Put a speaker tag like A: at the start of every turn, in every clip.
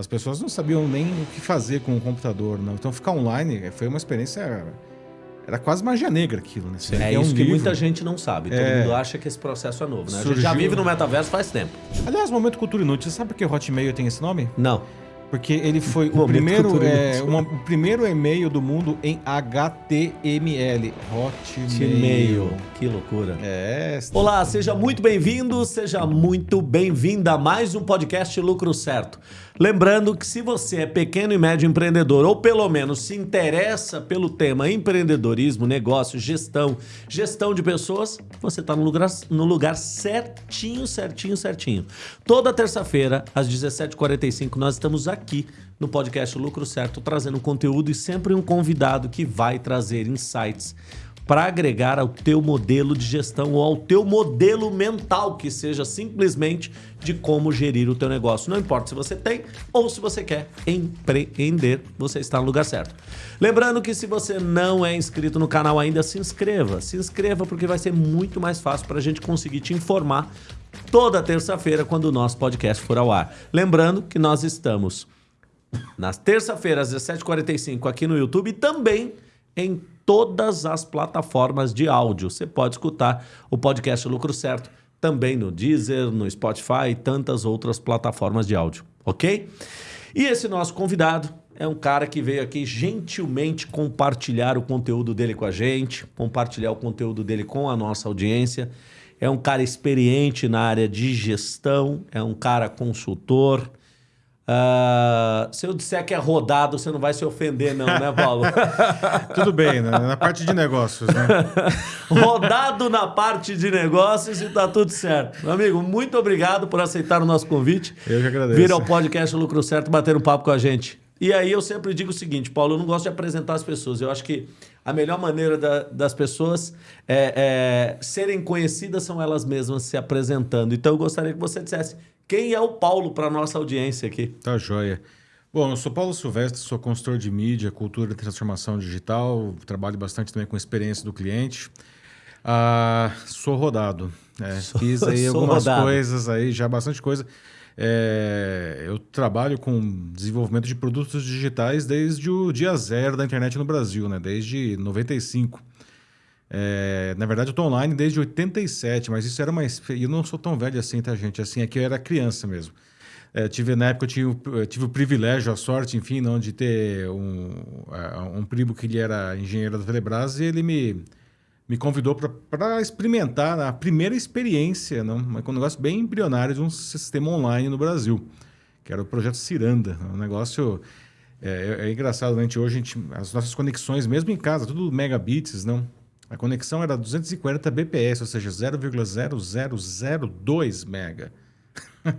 A: As pessoas não sabiam nem o que fazer com o computador, não. Então ficar online foi uma experiência era quase magia negra aquilo, né?
B: É, é um isso livro. que muita gente não sabe. Todo é... mundo acha que esse processo é novo, né? Surgiu... A gente já vive no metaverso faz tempo.
A: Aliás, Momento Cultura Inútil, você sabe por que Hotmail tem esse nome?
B: Não.
A: Porque ele foi o primeiro, é, uma, o primeiro e-mail do mundo em HTML.
B: Hotmail. Que loucura.
A: É.
B: Olá, seja muito bem-vindo, seja muito bem-vinda a mais um podcast Lucro Certo. Lembrando que se você é pequeno e médio empreendedor ou pelo menos se interessa pelo tema empreendedorismo, negócio, gestão, gestão de pessoas, você está no lugar, no lugar certinho, certinho, certinho. Toda terça-feira, às 17h45, nós estamos aqui no podcast Lucro Certo, trazendo conteúdo e sempre um convidado que vai trazer insights para agregar ao teu modelo de gestão ou ao teu modelo mental, que seja simplesmente de como gerir o teu negócio. Não importa se você tem ou se você quer empreender, você está no lugar certo. Lembrando que se você não é inscrito no canal ainda, se inscreva. Se inscreva porque vai ser muito mais fácil para a gente conseguir te informar toda terça-feira quando o nosso podcast for ao ar. Lembrando que nós estamos nas terça-feiras, às 17h45 aqui no YouTube e também em todas as plataformas de áudio. Você pode escutar o podcast Lucro Certo também no Deezer, no Spotify e tantas outras plataformas de áudio, ok? E esse nosso convidado é um cara que veio aqui gentilmente compartilhar o conteúdo dele com a gente, compartilhar o conteúdo dele com a nossa audiência. É um cara experiente na área de gestão, é um cara consultor, Uh, se eu disser que é rodado, você não vai se ofender, não, né, Paulo?
A: Tudo bem, né? na parte de negócios, né?
B: rodado na parte de negócios e tá tudo certo. Meu amigo, muito obrigado por aceitar o nosso convite.
A: Eu que agradeço.
B: Vir ao podcast Lucro Certo bater um papo com a gente. E aí eu sempre digo o seguinte, Paulo, eu não gosto de apresentar as pessoas. Eu acho que a melhor maneira da, das pessoas é, é, serem conhecidas são elas mesmas se apresentando. Então eu gostaria que você dissesse quem é o Paulo para nossa audiência aqui?
A: Tá joia. Bom, eu sou Paulo Silvestre, sou consultor de mídia, cultura e transformação digital, trabalho bastante também com experiência do cliente. Ah, sou rodado. É, sou, fiz aí algumas rodado. coisas aí, já bastante coisa. É, eu trabalho com desenvolvimento de produtos digitais desde o dia zero da internet no Brasil, né? desde 95. É, na verdade, eu estou online desde 87, mas isso era. E eu não sou tão velho assim, tá, gente? Assim, aqui eu era criança mesmo. É, tive, na época, eu tive, tive o privilégio, a sorte, enfim, não, de ter um, um primo que ele era engenheiro da Telebrás e ele me, me convidou para experimentar a primeira experiência, não, um negócio bem embrionário de um sistema online no Brasil, que era o projeto Ciranda. Um negócio. É, é engraçado, né? hoje gente, as nossas conexões, mesmo em casa, tudo megabits, não? A conexão era 240 bps, ou seja, 0,0002 mega.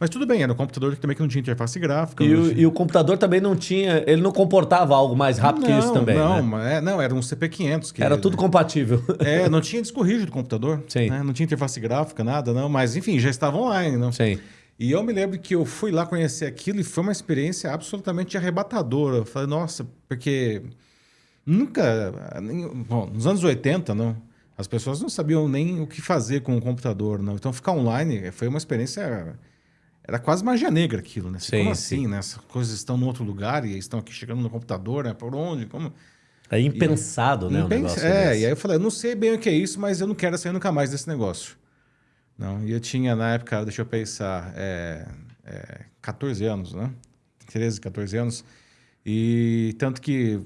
A: Mas tudo bem, era um computador que também que não tinha interface gráfica.
B: E, o, tinha... e o computador também não tinha, ele não comportava algo mais rápido não, que isso também.
A: Não,
B: né?
A: é, não, era um CP500.
B: Que era tudo compatível.
A: É, não tinha disco rígido do computador. Sim. Né? Não tinha interface gráfica, nada, não. Mas enfim, já estava online, não?
B: Sim.
A: E eu me lembro que eu fui lá conhecer aquilo e foi uma experiência absolutamente arrebatadora. Eu falei, nossa, porque Nunca. Bom, nos anos 80, não, as pessoas não sabiam nem o que fazer com o computador. Não. Então, ficar online foi uma experiência. Era quase magia negra aquilo, né? Sim, Como assim, sim. né? As coisas estão em outro lugar e estão aqui chegando no computador, né? Por onde? Como?
B: É impensado, e, né?
A: Impens... Um é, desse. e aí eu falei, eu não sei bem o que é isso, mas eu não quero sair nunca mais desse negócio. Não, e eu tinha, na época, deixa eu pensar, é, é, 14 anos, né? 13, 14 anos. E tanto que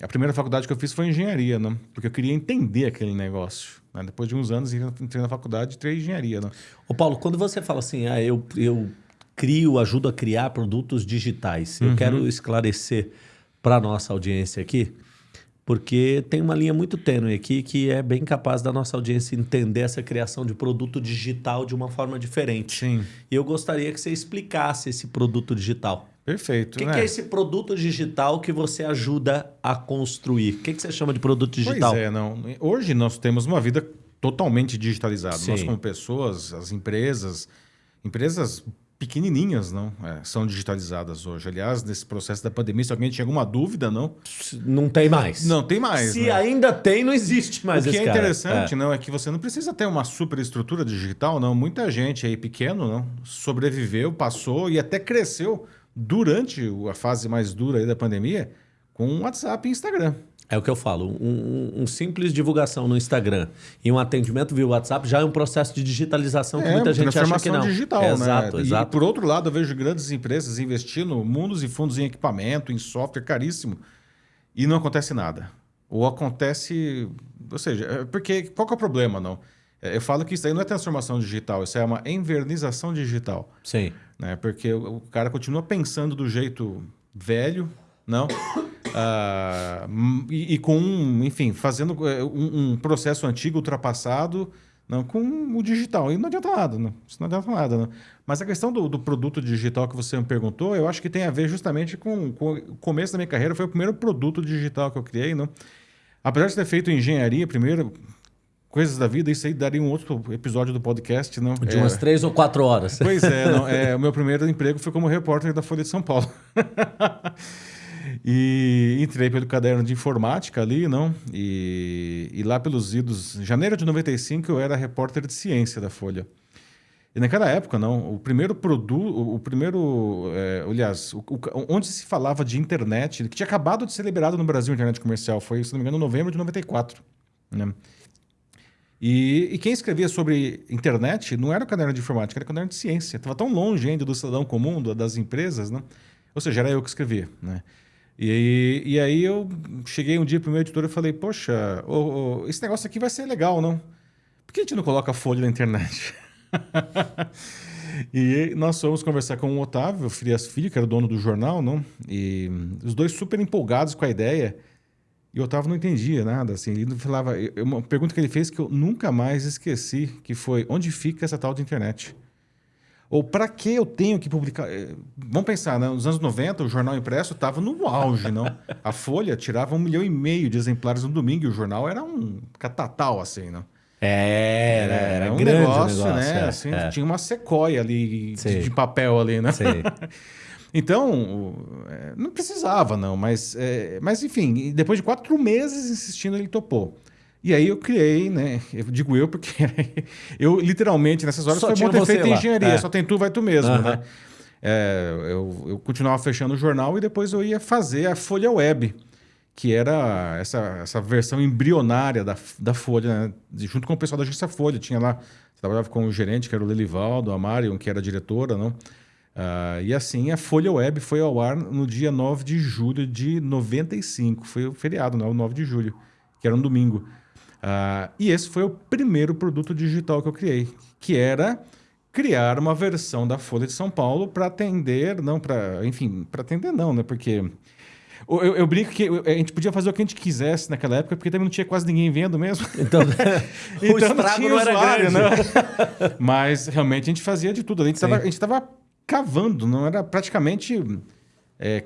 A: a primeira faculdade que eu fiz foi engenharia, né? Porque eu queria entender aquele negócio. Né? Depois de uns anos, entrei na faculdade e entrei em engenharia, né?
B: Ô Paulo, quando você fala assim, ah, eu, eu crio, ajudo a criar produtos digitais, uhum. eu quero esclarecer para a nossa audiência aqui, porque tem uma linha muito tênue aqui que é bem capaz da nossa audiência entender essa criação de produto digital de uma forma diferente.
A: Sim.
B: E eu gostaria que você explicasse esse produto digital.
A: Perfeito.
B: O que,
A: né?
B: que, é esse produto digital que você ajuda a construir? O que, que você chama de produto digital?
A: Pois é, não. Hoje nós temos uma vida totalmente digitalizada. Sim. Nós, como pessoas, as empresas, empresas pequenininhas, não, é, são digitalizadas hoje. Aliás, nesse processo da pandemia, se alguém tinha alguma dúvida, não?
B: Não tem mais.
A: Não tem mais.
B: Se né? ainda tem, não existe mais.
A: O que é
B: cara.
A: interessante, é. não, é que você não precisa ter uma super estrutura digital, não. Muita gente aí pequeno, não, sobreviveu, passou e até cresceu durante a fase mais dura aí da pandemia com WhatsApp e Instagram.
B: É o que eu falo. Um, um, simples divulgação no Instagram e um atendimento via WhatsApp já é um processo de digitalização que é, muita gente acha que não.
A: digital, né? Exato, exato. E por outro lado, eu vejo grandes empresas investindo mundos e fundos em equipamento, em software caríssimo e não acontece nada. Ou acontece, ou seja, é porque qual que é o problema, não? É, eu falo que isso aí não é transformação digital, isso é uma envernização digital.
B: Sim.
A: Né? Porque o, cara continua pensando do jeito velho, não? Uh, e, e, com, enfim, fazendo é, um, um, processo antigo, ultrapassado, não, com o digital. E não adianta nada, não. Isso não adianta nada. Não. Mas a questão do, do, produto digital que você me perguntou, eu acho que tem a ver justamente com, com, o começo da minha carreira. Foi o primeiro produto digital que eu criei. Não? Apesar de ter feito engenharia primeiro, coisas da vida, isso aí daria um outro episódio do podcast, não?
B: De umas é... três ou quatro horas.
A: Pois é, não, é, o meu primeiro emprego foi como repórter da Folha de São Paulo. E entrei pelo caderno de informática ali, não? E, e lá pelos idos, janeiro de 95, eu era repórter de ciência da Folha. E naquela época, não, o primeiro produto, o primeiro, é, aliás, o, o, onde se falava de internet, que tinha acabado de ser liberado no Brasil, internet comercial, foi, se não me engano, em novembro de 94. Né? E, e, quem escrevia sobre internet não era o caderno de informática, era o caderno de ciência. Estava tão longe ainda do cidadão comum, das empresas, né? Ou seja, era eu que escrevia, né? E, e aí eu cheguei um dia para o meu editor e falei, poxa, esse negócio aqui vai ser legal, não? Por que a gente não coloca folha na internet? e nós fomos conversar com o Otávio Frias Filho, que era o dono do jornal, não? E os dois super empolgados com a ideia. E o Otávio não entendia nada, assim. Ele falava... Uma pergunta que ele fez que eu nunca mais esqueci, que foi, onde fica essa tal de internet? Ou para que eu tenho que publicar? Eh, vamos pensar, né? nos anos 90, o jornal impresso estava no auge, não? A Folha tirava um milhão e meio de exemplares no domingo e o jornal era um catatal, assim, não?
B: É, era, era, era um negócio, negócio,
A: né?
B: É,
A: assim, é. Tinha uma sequoia ali de, de, papel ali, né? então, eh, não precisava, não. Mas, é, mas, enfim, depois de quatro meses insistindo, ele topou. E aí eu criei, né? Eu digo eu porque eu literalmente nessas horas só foi muito feito em engenharia, é. só tem tu, vai tu mesmo, né? É, eu, eu continuava fechando o jornal e depois eu ia fazer a Folha Web, que era essa, essa versão embrionária da, da Folha, né? junto com o pessoal da agência Folha. Tinha lá, trabalhava com o gerente, que era o Lelivaldo, a Marion, que era a diretora, não? Uh, e assim a Folha Web foi ao ar no dia 9 de julho de 95. Foi o feriado, não, o 9 de julho, que era um domingo. Uh, e esse foi o primeiro produto digital que eu criei, que era criar uma versão da Folha de São Paulo para atender, não para, enfim, para atender não, né? Porque eu, eu, brinco que a gente podia fazer o que a gente quisesse naquela época, porque também não tinha quase ninguém vendo mesmo.
B: Então, então o estrago não, não era usuário, grande.
A: Né? Mas realmente a gente fazia de tudo. A gente estava cavando, não era praticamente é,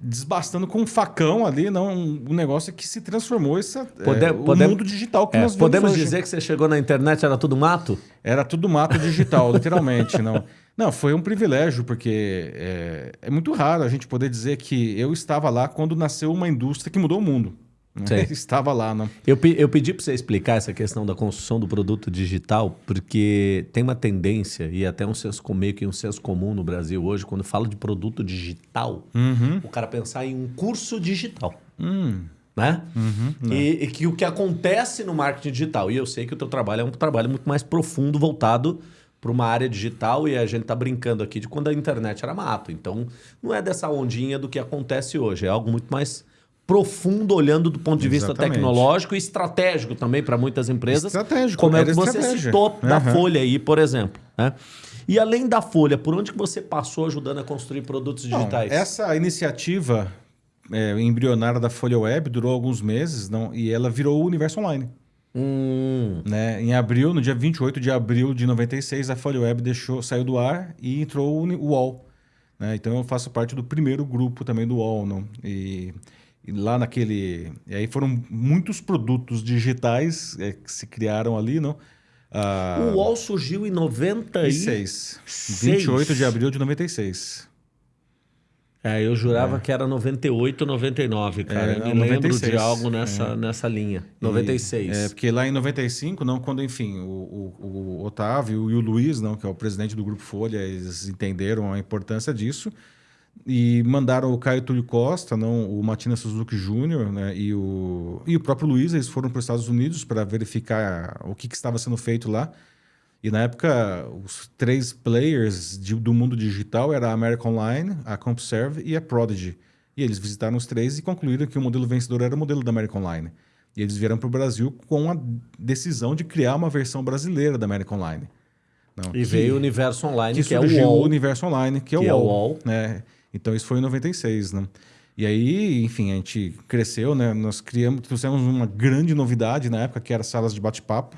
A: desbastando com um facão ali, não um negócio que se transformou essa, Pode, é, o mundo digital que é, nós
B: Podemos hoje. dizer que você chegou na internet era tudo mato?
A: Era tudo mato digital, literalmente, não. Não, foi um privilégio, porque é, é, muito raro a gente poder dizer que eu estava lá quando nasceu uma indústria que mudou o mundo. Né? Estava lá, não.
B: Eu, eu pedi para você explicar essa questão da construção do produto digital, porque tem uma tendência, e até um senso meio que um senso comum no Brasil hoje, quando fala de produto digital, uhum. o cara pensar em um curso digital. Hum. Né? Uhum, e, e, que o que acontece no marketing digital, e eu sei que o teu trabalho é um trabalho muito mais profundo, voltado para uma área digital, e a gente está brincando aqui de quando a internet era mato. Então, não é dessa ondinha do que acontece hoje, é algo muito mais profundo olhando do ponto de vista Exatamente. tecnológico e estratégico também para muitas empresas.
A: Estratégico.
B: Como é que você estratégia. citou uhum. da Folha aí, por exemplo. Né? E além da Folha, por onde que você passou ajudando a construir produtos digitais?
A: Não, essa iniciativa é, embrionária da Folha Web durou alguns meses não, e ela virou o Universo Online. Hum. Né? Em abril, no dia 28 de abril de 96, a Folha Web deixou, saiu do ar e entrou o UOL. Né? Então eu faço parte do primeiro grupo também do UOL. Não? E lá naquele. E aí foram muitos produtos digitais é, que se criaram ali, não?
B: Ah, o UOL surgiu em 96.
A: 28 de abril de 96.
B: É, eu jurava é. que era 98, 99, cara. É, eu me 96. lembro de algo nessa, é. nessa linha. 96.
A: E, é, porque lá em 95, não, quando, enfim, o, o, o Otávio e o Luiz, não, que é o presidente do Grupo Folha, eles entenderam a importância disso e mandaram o Caio Túlio Costa, não, o Matina Suzuki Júnior né, e, o, e o próprio Luiz, eles foram para os Estados Unidos para verificar o que, que, estava sendo feito lá. E na época, os três players de, do mundo digital era a American Online, a CompServe e a Prodigy. E eles visitaram os três e concluíram que o modelo vencedor era o modelo da American Online. E eles vieram para o Brasil com a decisão de criar uma versão brasileira da American Online.
B: Não, e que, veio o Universo Online,
A: que,
B: que é o UOL.
A: o Universo Online, que é que o UOL. É o UOL. Né? Então isso foi em 96, né? E aí, enfim, a gente cresceu, né? Nós criamos, trouxemos uma grande novidade na época, que era salas de bate-papo.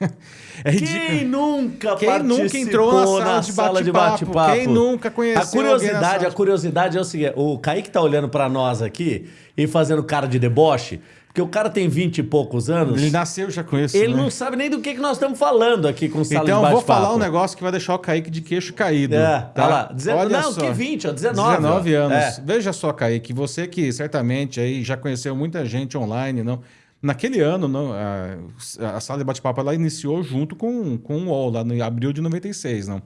B: é Quem nunca Quem nunca entrou na sala, na de, sala de bate-papo?
A: Quem nunca conheceu
B: A curiosidade, a curiosidade é o seguinte, o Kaique tá olhando para nós aqui e fazendo cara de deboche. Porque o cara tem 20 e poucos anos.
A: Ele nasceu já isso.
B: Ele
A: né?
B: não sabe nem do que, que nós estamos falando aqui com o Sala
A: Então, eu vou falar um negócio que vai deixar o Kaique de queixo caído. É,
B: tá? lá. Dezen... Olha não, só. que 20, ó, 19.
A: 19 ó. anos. É. Veja só, Kaique, você que certamente aí já conheceu muita gente online, não. Naquele ano, não, a, a sala de bate-papo ela iniciou junto com, com o UOL, lá no abril de 96, não.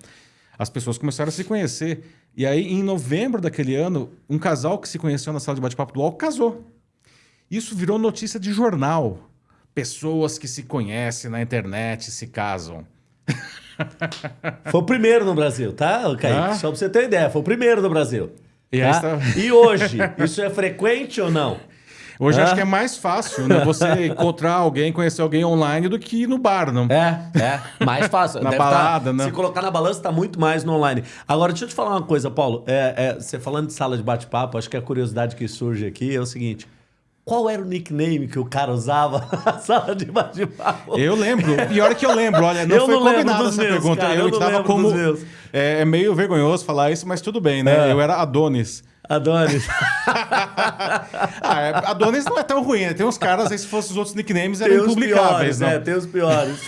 A: As pessoas começaram a se conhecer. E aí, em novembro daquele ano, um casal que se conheceu na sala de bate-papo do UOL casou. Isso virou notícia de jornal. Pessoas que se conhecem na internet se casam.
B: Foi o primeiro no Brasil, tá, Kaique? Ah? Só pra você ter ideia, foi o primeiro no Brasil.
A: E,
B: tá?
A: tá...
B: e hoje, isso é frequente ou não?
A: Hoje ah? acho que é mais fácil, né? Você encontrar alguém, conhecer alguém online do que no bar, não?
B: É, é. Mais fácil.
A: na Deve tá balada, tá, né?
B: Se colocar na balança, tá muito mais no online. Agora, deixa eu te falar uma coisa, Paulo. É, é, você falando de sala de bate-papo, acho que a curiosidade que surge aqui é o seguinte. Qual era o nickname que o cara usava na sala de bate-papo?
A: Eu lembro. Pior que eu lembro. Olha, não eu foi não combinada essa meus, pergunta. Cara, eu, eu estava como. É, é, meio vergonhoso falar isso, mas tudo bem, né? É. Eu era Adonis.
B: Adonis.
A: ah, é, Adonis não é tão ruim, né? Tem uns caras aí, se fossem os outros nicknames, eram tem impublicáveis.
B: Piores, não? É, tem os piores.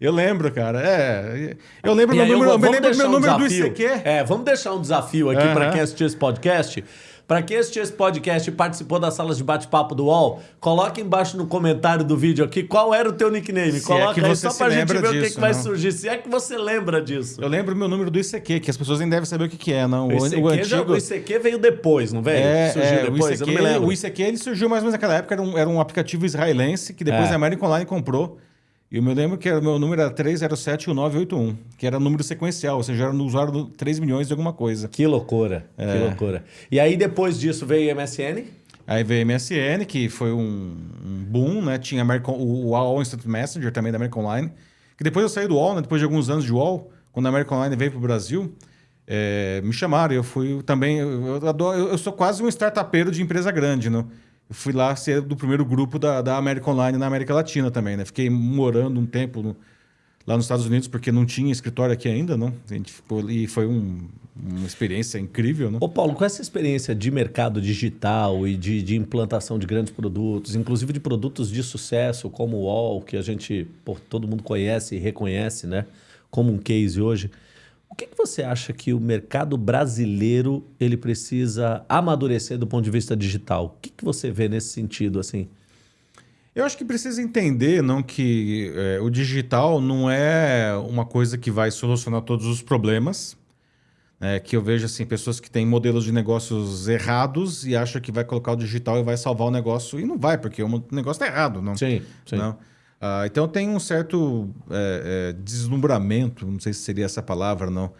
A: Eu lembro, cara. É, eu lembro meu número, eu, eu lembro meu um número
B: desafio.
A: do ICQ.
B: É, vamos deixar um desafio aqui uhum. para quem assistiu esse podcast. Para quem assistiu esse podcast e participou das salas de bate-papo do UOL, coloca embaixo no comentário do vídeo aqui qual era o teu nickname. Se coloca é aí só pra gente ver disso, o que, que vai surgir. Se é que você lembra disso.
A: Eu lembro o meu número do ICQ, que as pessoas nem devem saber o que, que é, não.
B: O, ICQ, o, antigo... já, o ICQ veio depois, não veio? É,
A: surgiu é, depois, o ICQ, O ICQ ele surgiu mais ou menos naquela época, era um, era um aplicativo israelense que depois é. a American Online comprou. E eu me lembro que o meu número era 3071981, que era número sequencial, ou seja, era no usuário 3 milhões de alguma coisa.
B: Que loucura, é. que loucura. E aí depois disso veio o MSN?
A: Aí veio o MSN, que foi um, um boom, né? Tinha American, o, o AOL Instant Messenger também da American Online. Que depois eu saí do UOL, né? Depois de alguns anos de UOL, quando a American Online veio para o Brasil, é, me chamaram. Eu fui também... Eu, eu, eu, sou quase um startupeiro de empresa grande, né? Fui lá ser do primeiro grupo da, da América Online na América Latina também, né? Fiquei morando um tempo no, lá nos Estados Unidos, porque não tinha escritório aqui ainda, não? A gente ficou, e foi um, uma experiência incrível, né?
B: Ô Paulo, com essa experiência de mercado digital e de, de implantação de grandes produtos, inclusive de produtos de sucesso, como o UOL, que a gente, pô, todo mundo conhece e reconhece, né? Como um case hoje. O que, que você acha que o mercado brasileiro ele precisa amadurecer do ponto de vista digital? O que, que você vê nesse sentido assim?
A: Eu acho que precisa entender não que é, o digital não é uma coisa que vai solucionar todos os problemas. É, que eu vejo assim pessoas que têm modelos de negócios errados e acham que vai colocar o digital e vai salvar o negócio e não vai porque o negócio está errado, não?
B: Sim, sim.
A: Não? Uh, então tem um certo é, é, deslumbramento, não sei se seria essa palavra, não, uh,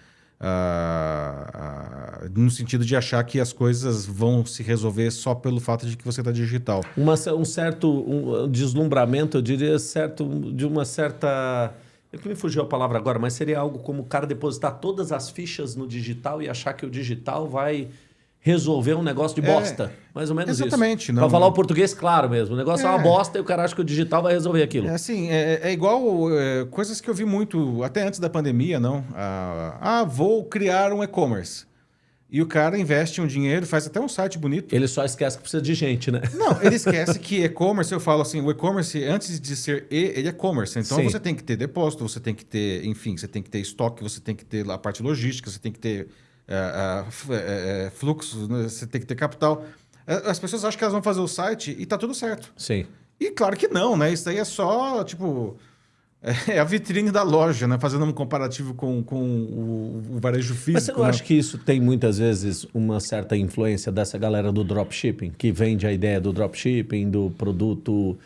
A: uh, no sentido de achar que as coisas vão se resolver só pelo fato de que você está digital.
B: Uma, um certo um deslumbramento, eu diria, certo, de uma certa. É que me fugiu a palavra agora, mas seria algo como o cara depositar todas as fichas no digital e achar que o digital vai resolver um negócio de é, bosta. É, mais ou menos
A: exatamente,
B: isso.
A: Não...
B: Para falar o português claro mesmo. O negócio é, é uma bosta e o cara acha que o digital vai resolver aquilo.
A: É assim, é, é igual é, coisas que eu vi muito, até antes da pandemia, não? Ah, ah vou criar um e-commerce. E o cara investe um dinheiro, faz até um site bonito.
B: Ele só esquece que precisa de gente, né?
A: Não, ele esquece que e-commerce, eu falo assim, o e-commerce, antes de ser e, ele é commerce. Então Sim. você tem que ter depósito, você tem que ter, enfim, você tem que ter estoque, você tem que ter a parte logística, você tem que ter é, é, é, fluxo, né? você tem que ter capital. As pessoas acham que elas vão fazer o site e tá tudo certo.
B: Sim.
A: E claro que não, né? Isso aí é só, tipo... é a vitrine da loja, né? Fazendo um comparativo com, com o, o varejo físico.
B: Mas você não
A: né?
B: acha que isso tem muitas vezes uma certa influência dessa galera do dropshipping, que vende a ideia do dropshipping, do produto,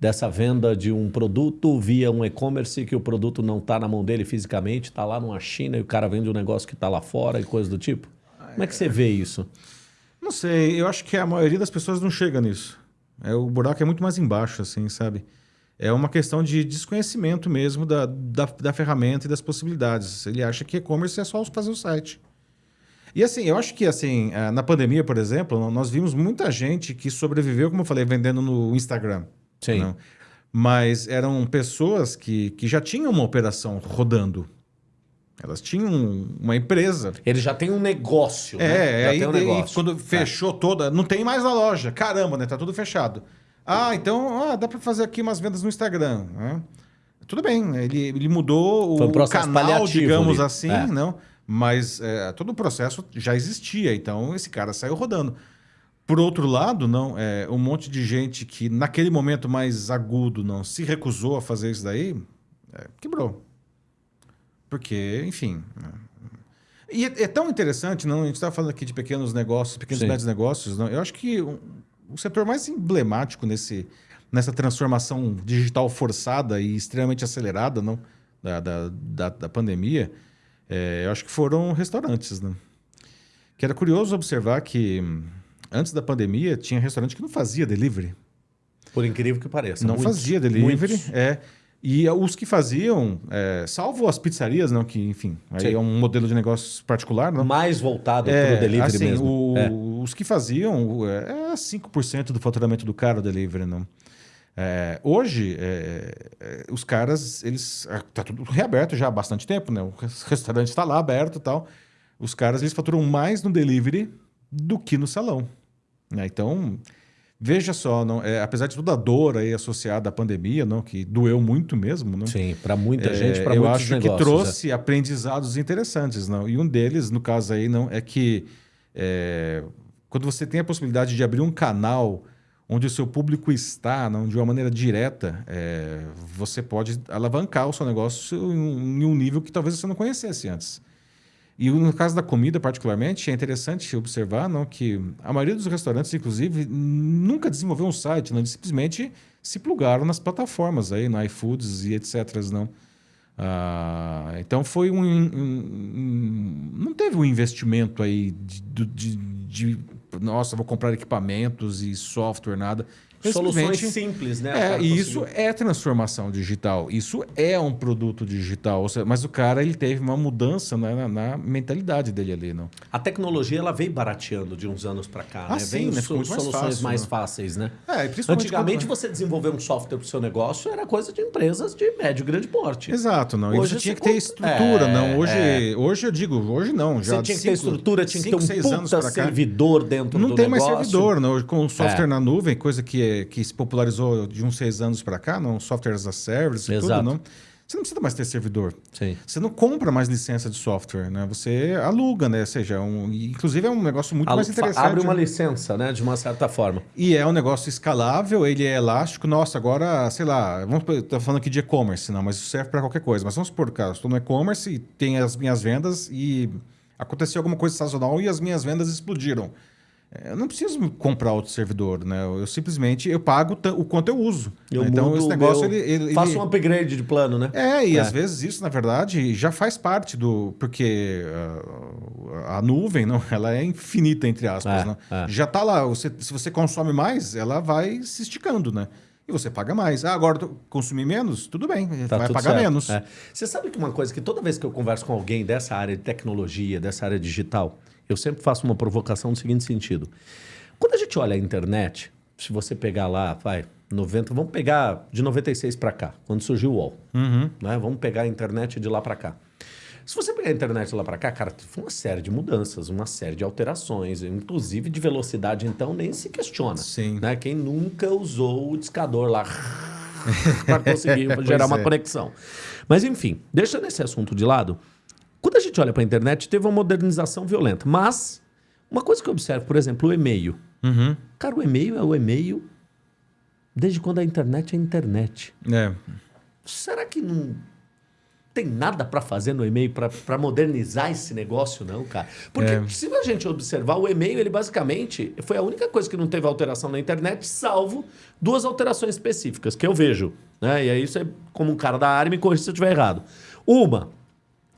B: dessa venda de um produto via um e-commerce que o produto não está na mão dele fisicamente, está lá numa China e o cara vende um negócio que está lá fora e coisa do tipo? Como é que você vê isso?
A: Não sei, eu acho que a maioria das pessoas não chega nisso. É, o buraco é muito mais embaixo, assim, sabe? É uma questão de desconhecimento mesmo da, da, da ferramenta e das possibilidades. Ele acha que e-commerce é só fazer o site. E assim, eu acho que assim, eh, na pandemia, por exemplo, nós vimos muita gente que sobreviveu, como eu falei, vendendo no Instagram.
B: Sim.
A: né? Mas eram pessoas que, que já tinham uma operação rodando. Elas tinham uma empresa.
B: Ele já tem um negócio, né?
A: É,
B: já
A: aí
B: tem um negócio.
A: quando fechou toda, não tem mais a loja. Caramba, né? Tá tudo fechado. Ah, então ah, dá para fazer aqui umas vendas no Instagram. né? Tudo bem, ele, ele mudou
B: Foi um
A: o
B: processo
A: canal, digamos
B: ali.
A: assim,
B: É.
A: não? Mas é, todo o processo já existia, então esse cara saiu rodando. Por outro lado, não, é, um monte de gente que naquele momento mais agudo não se recusou a fazer isso daí, é, quebrou. Porque, enfim. né? E é, é tão interessante, não? A gente estava falando aqui de pequenos negócios, pequenos e
B: Sim.
A: médios negócios. Não? Eu acho que o, o setor mais emblemático nesse, nessa transformação digital forçada e extremamente acelerada não? Da, da, da, da pandemia, é, eu acho que foram restaurantes. Né? Que era curioso observar que antes da pandemia tinha restaurante que não fazia delivery.
B: Por incrível que pareça.
A: Não
B: muitos,
A: fazia delivery,
B: muitos.
A: é. E os que faziam, é, salvo as pizzarias, não, que, enfim, aí
B: Sim.
A: é um modelo de negócio particular, não?
B: Mais voltado
A: É,
B: para o delivery
A: assim,
B: mesmo.
A: o-
B: É.
A: Os que faziam é, é 5% do faturamento do cara o delivery, não. É, hoje, é, é, os caras, eles. é, Tá tudo reaberto já há bastante tempo, né? O res- restaurante está lá aberto e tal. Os caras, eles faturam mais no delivery do que no salão. né? Então, veja só, não, é, apesar de toda a dor aí associada à pandemia, não, que doeu muito mesmo, não?
B: Sim, para muita
A: É,
B: gente, para
A: eu
B: muitos
A: acho
B: negócios.
A: que trouxe aprendizados interessantes, não? E um deles, no caso aí, não é que é, quando você tem a possibilidade de abrir um canal onde o seu público está, não de uma maneira direta, é, você pode alavancar o seu negócio em um nível que talvez você não conhecesse antes. E no caso da comida, particularmente, é interessante observar não, que a maioria dos restaurantes, inclusive, nunca desenvolveu um site, não, eles simplesmente se plugaram nas plataformas aí, no iFoods e etc. Não. Ah, então foi um, um- um- Não teve um investimento aí de, do- de- de, Nossa, vou comprar equipamentos e software, nada.
B: Soluções simples, né?
A: É, e isso é transformação digital. Isso é um produto digital. Seja, mas o cara ele teve uma mudança na, na- na mentalidade dele ali, não?
B: A tecnologia ela veio barateando de uns anos para cá,
A: Ah,
B: né?
A: sim,
B: Veio
A: né? Ficou
B: so-
A: muito mais
B: soluções
A: fácil,
B: mais
A: né?
B: fáceis, né?
A: É,
B: Antigamente
A: quando-
B: você desenvolver um software para o seu negócio era coisa de empresas de médio e grande porte.
A: Exato, não. E
B: Hoje
A: você tinha que ter estrutura,
B: É,
A: não. Hoje,
B: é.
A: hoje eu digo, hoje não. Já
B: Você tinha que
A: cinco-
B: ter estrutura, tinha que
A: cinco,
B: ter um puta servidor dentro
A: Não
B: do
A: tem mais
B: negócio.
A: servidor, não. Com o software
B: É.
A: na nuvem, coisa que, é- que se popularizou de uns seis anos para cá, não. Software as a service e tudo, não. Você não precisa mais ter servidor.
B: Sim.
A: Você não compra mais licença de software, né? Você aluga, né? Ou seja, um, e, inclusive é um negócio muito
B: A-
A: mais interessante.
B: Abre uma
A: né?
B: licença, né? De uma certa forma.
A: E é um negócio escalável, ele é elástico. Nossa, agora, sei lá, vamos estar falando aqui de e-commerce, não, mas isso serve para qualquer coisa. Mas vamos supor, cara, estou no e-commerce e tem as minhas vendas e aconteceu alguma coisa sazonal e as minhas vendas explodiram. É, Eu não preciso comprar outro servidor, né? Eu simplesmente eu pago o quanto eu uso.
B: Eu
A: né? Então esse negócio
B: meu-
A: ele, ele-
B: Faço
A: ele-
B: um upgrade de plano, né?
A: é, e
B: É.
A: às vezes isso, na verdade, já faz parte do. Porque ah, a nuvem, não, ela é infinita, entre aspas.
B: É,
A: né?
B: é.
A: Já está lá. Você, se você consome mais, ela vai se esticando, né? E você paga mais. Ah, agora consumir menos? Tudo bem,
B: Tá
A: vai
B: tudo
A: pagar
B: certo.
A: menos.
B: É. Você sabe que uma coisa que toda vez que eu converso com alguém dessa área de tecnologia, dessa área digital, eu sempre faço uma provocação no seguinte sentido. Quando a gente olha a internet, se você pegar lá, vai, 90, vamos pegar de 96 para cá, quando surgiu o UOL.
A: Uhum.
B: Né? Vamos pegar a internet de lá para cá. Se você pegar a internet de lá para cá, cara, foi uma série de mudanças, uma série de alterações, inclusive de velocidade, então nem se questiona.
A: Sim.
B: Né? Quem nunca usou o discador lá para conseguir gerar uma
A: é.
B: conexão. Mas enfim, deixando esse assunto de lado, quando a gente olha para a internet, teve uma modernização violenta. Mas uma coisa que eu observo, por exemplo, o e-mail.
A: Uhum.
B: Cara, o e-mail é o e-mail desde quando a internet é internet.
A: É.
B: será que não tem nada para fazer no e-mail para modernizar esse negócio, não, cara? Porque é. se a gente observar, o e-mail, ele basicamente foi a única coisa que não teve alteração na internet, salvo duas alterações específicas que eu vejo. Né? E aí, isso é como um cara da área, me corrija se eu estiver errado. Uma,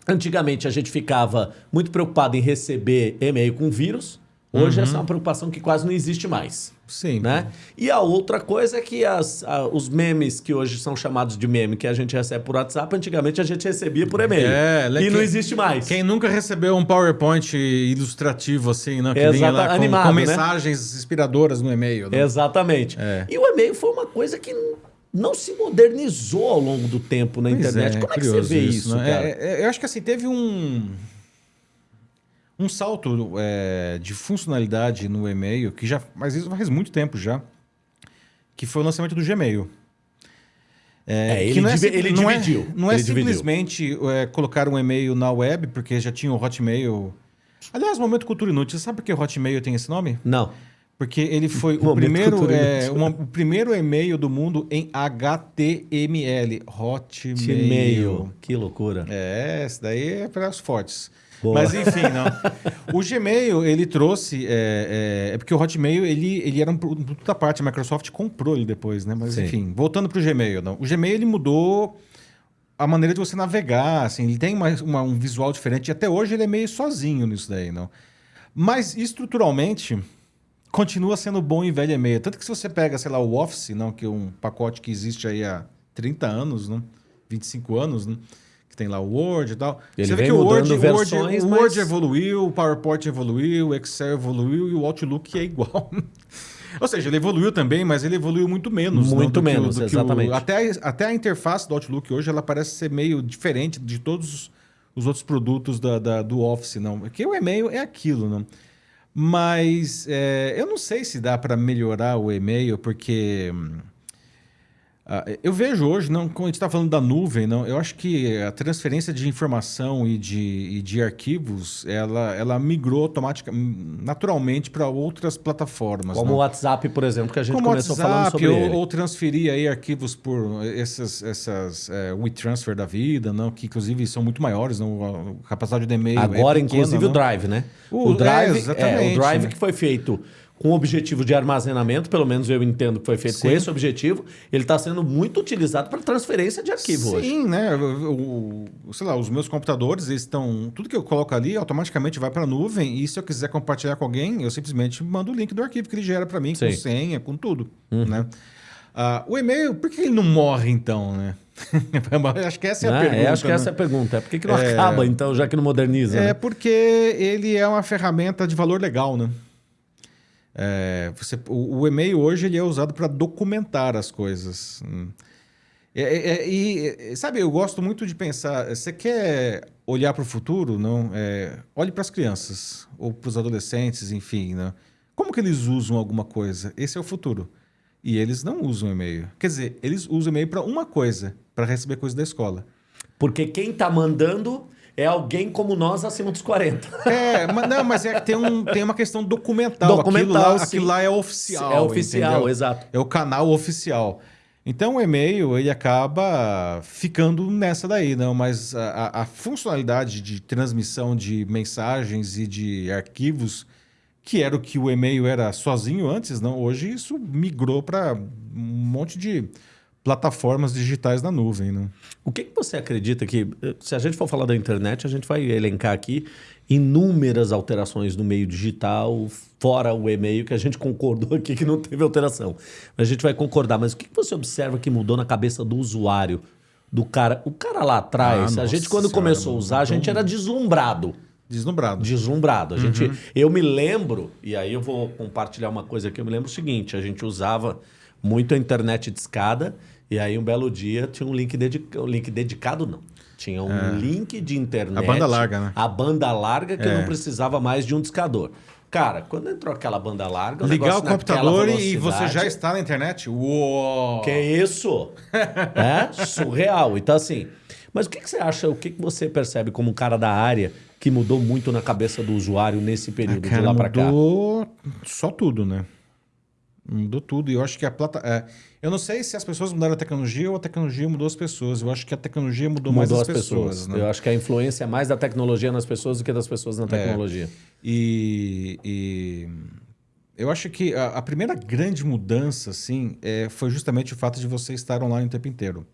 B: antigamente a gente ficava muito preocupado em receber e-mail com vírus. Hoje uhum. essa é uma preocupação que quase não existe mais.
A: Sim.
B: Né? E a outra coisa é que as, a, os memes que hoje são chamados de meme, que a gente recebe por WhatsApp, antigamente a gente recebia por e-mail. É, e quem, não existe mais.
A: Quem nunca recebeu um PowerPoint ilustrativo assim, né? Que Exata, vinha lá com, animado, com né? mensagens né? inspiradoras no e-mail.
B: Né? Exatamente. É. E o e-mail foi uma coisa que não se modernizou ao longo do tempo na pois internet. É, Como é que você vê isso, isso né? cara?
A: É, é, eu acho que assim, teve um um salto é, de funcionalidade no e-mail, que já mas isso faz muito tempo já, que foi o lançamento do Gmail.
B: É, é ele, não é, ele
A: não
B: é dividiu.
A: É, não é simplesmente é, colocar um e-mail na web, porque já tinha o Hotmail. Aliás, Momento Cultura Inútil, você sabe por que o Hotmail tem esse nome?
B: Não.
A: Porque ele foi o primeiro, é, uma, o primeiro e-mail do mundo em HTML. Hotmail. Hotmail.
B: Que loucura.
A: É, esse daí é para os fortes. Boa. Mas enfim, não. o Gmail, ele trouxe. É, é, é, porque o Hotmail, ele, ele era um produto da parte, a Microsoft comprou ele depois, né? Mas Sim. enfim, voltando para o Gmail, não. O Gmail ele mudou a maneira de você navegar, assim, ele tem uma, uma, um visual diferente. E até hoje ele é meio sozinho nisso daí, não. Mas estruturalmente continua sendo bom em velho e-mail. Tanto que se você pega, sei lá, o Office, não, que é um pacote que existe aí há 30 anos, não? 25 anos, não? tem lá o Word e tal.
B: Ele Você vê que o Word,
A: versões,
B: Word,
A: mas... o Word evoluiu, o PowerPoint evoluiu, o Excel evoluiu e o Outlook é igual. Ou seja, ele evoluiu também, mas ele evoluiu muito menos.
B: Muito não, menos, o, exatamente.
A: O, até, até a interface do Outlook hoje ela parece ser meio diferente de todos os outros produtos da, da do Office, não. Porque o e-mail é aquilo, não. Mas é, eu não sei se dá para melhorar o e-mail, porque hum, eu vejo hoje, não, quando a gente está falando da nuvem, não, eu acho que a transferência de informação e de, e de arquivos, ela, ela migrou automaticamente, naturalmente para outras plataformas.
B: Como
A: o
B: WhatsApp, por exemplo, que a gente Como começou WhatsApp, falando sobre
A: ou,
B: ele.
A: ou transferir aí arquivos por essas, essas é, WeTransfer da vida, não, que inclusive são muito maiores, não, a capacidade de e-mail
B: Agora,
A: é
B: pequena, inclusive,
A: não?
B: o Drive, né?
A: O, o Drive, é,
B: é, o Drive que foi feito com objetivo de armazenamento, pelo menos eu entendo que foi feito Sim. com esse objetivo, ele está sendo muito utilizado para transferência de arquivo
A: Sim,
B: hoje.
A: Sim, né? O, sei lá, os meus computadores estão. Tudo que eu coloco ali automaticamente vai para a nuvem. E se eu quiser compartilhar com alguém, eu simplesmente mando o link do arquivo que ele gera para mim, Sim. com senha, com tudo. Uhum. Né? Uh, o e-mail, por que ele não morre então, né? acho que essa é a pergunta.
B: É, acho que
A: né?
B: essa é a pergunta. É por que, que não é... acaba, então, já que não moderniza?
A: É
B: né?
A: porque ele é uma ferramenta de valor legal, né? É, você, o, o, e-mail hoje ele é usado para documentar as coisas. Hum. É, é, é, e, sabe, eu gosto muito de pensar. Você quer olhar para o futuro? Não? É, olhe para as crianças ou para os adolescentes, enfim. Né? Como que eles usam alguma coisa? Esse é o futuro. E eles não usam e-mail. Quer dizer, eles usam e-mail para uma coisa, para receber coisa da escola.
B: Porque quem está mandando é alguém como nós acima dos 40.
A: É, mas, não, mas é que tem, um, tem uma questão documental. Documental, aquilo lá, aquilo lá é oficial.
B: É oficial, entendeu? exato.
A: É o canal oficial. Então o e-mail ele acaba ficando nessa daí, não? Mas a, a, funcionalidade de transmissão de mensagens e de arquivos, que era o que o e-mail era sozinho antes, não? Hoje isso migrou para um monte de plataformas digitais na nuvem. Né?
B: O que, que você acredita que, se a gente for falar da internet, a gente vai elencar aqui inúmeras alterações no meio digital, fora o e-mail, que a gente concordou aqui que não teve alteração. A gente vai concordar, mas o que, que você observa que mudou na cabeça do usuário? Do cara, o cara lá atrás, ah, a gente quando senhora, começou a usar, a gente era deslumbrado.
A: Deslumbrado.
B: Deslumbrado. A uhum. gente, eu me lembro, e aí eu vou compartilhar uma coisa aqui, eu me lembro o seguinte, a gente usava muito a internet de escada. E aí, um belo dia, tinha um link, dedica... um link dedicado, não. Tinha um é. link de internet.
A: A banda larga, né?
B: A banda larga que é. não precisava mais de um discador. Cara, quando entrou aquela banda larga...
A: O Ligar o computador e você já está na internet? Uou!
B: Que isso? é surreal. Então, assim... Mas o que, que você acha, o que, que você percebe como um cara da área que mudou muito na cabeça do usuário nesse período ah, cara, de lá para cá?
A: Mudou só tudo, né? Mudou tudo. E eu acho que a plata. É, eu não sei se as pessoas mudaram a tecnologia ou a tecnologia mudou as pessoas. Eu acho que a tecnologia mudou, mais as, pessoas. né?
B: Eu acho que a influência é mais da tecnologia nas pessoas do que das pessoas na tecnologia.
A: E, e eu acho que a, a primeira grande mudança, assim, é, foi justamente o fato de você estar online o tempo inteiro.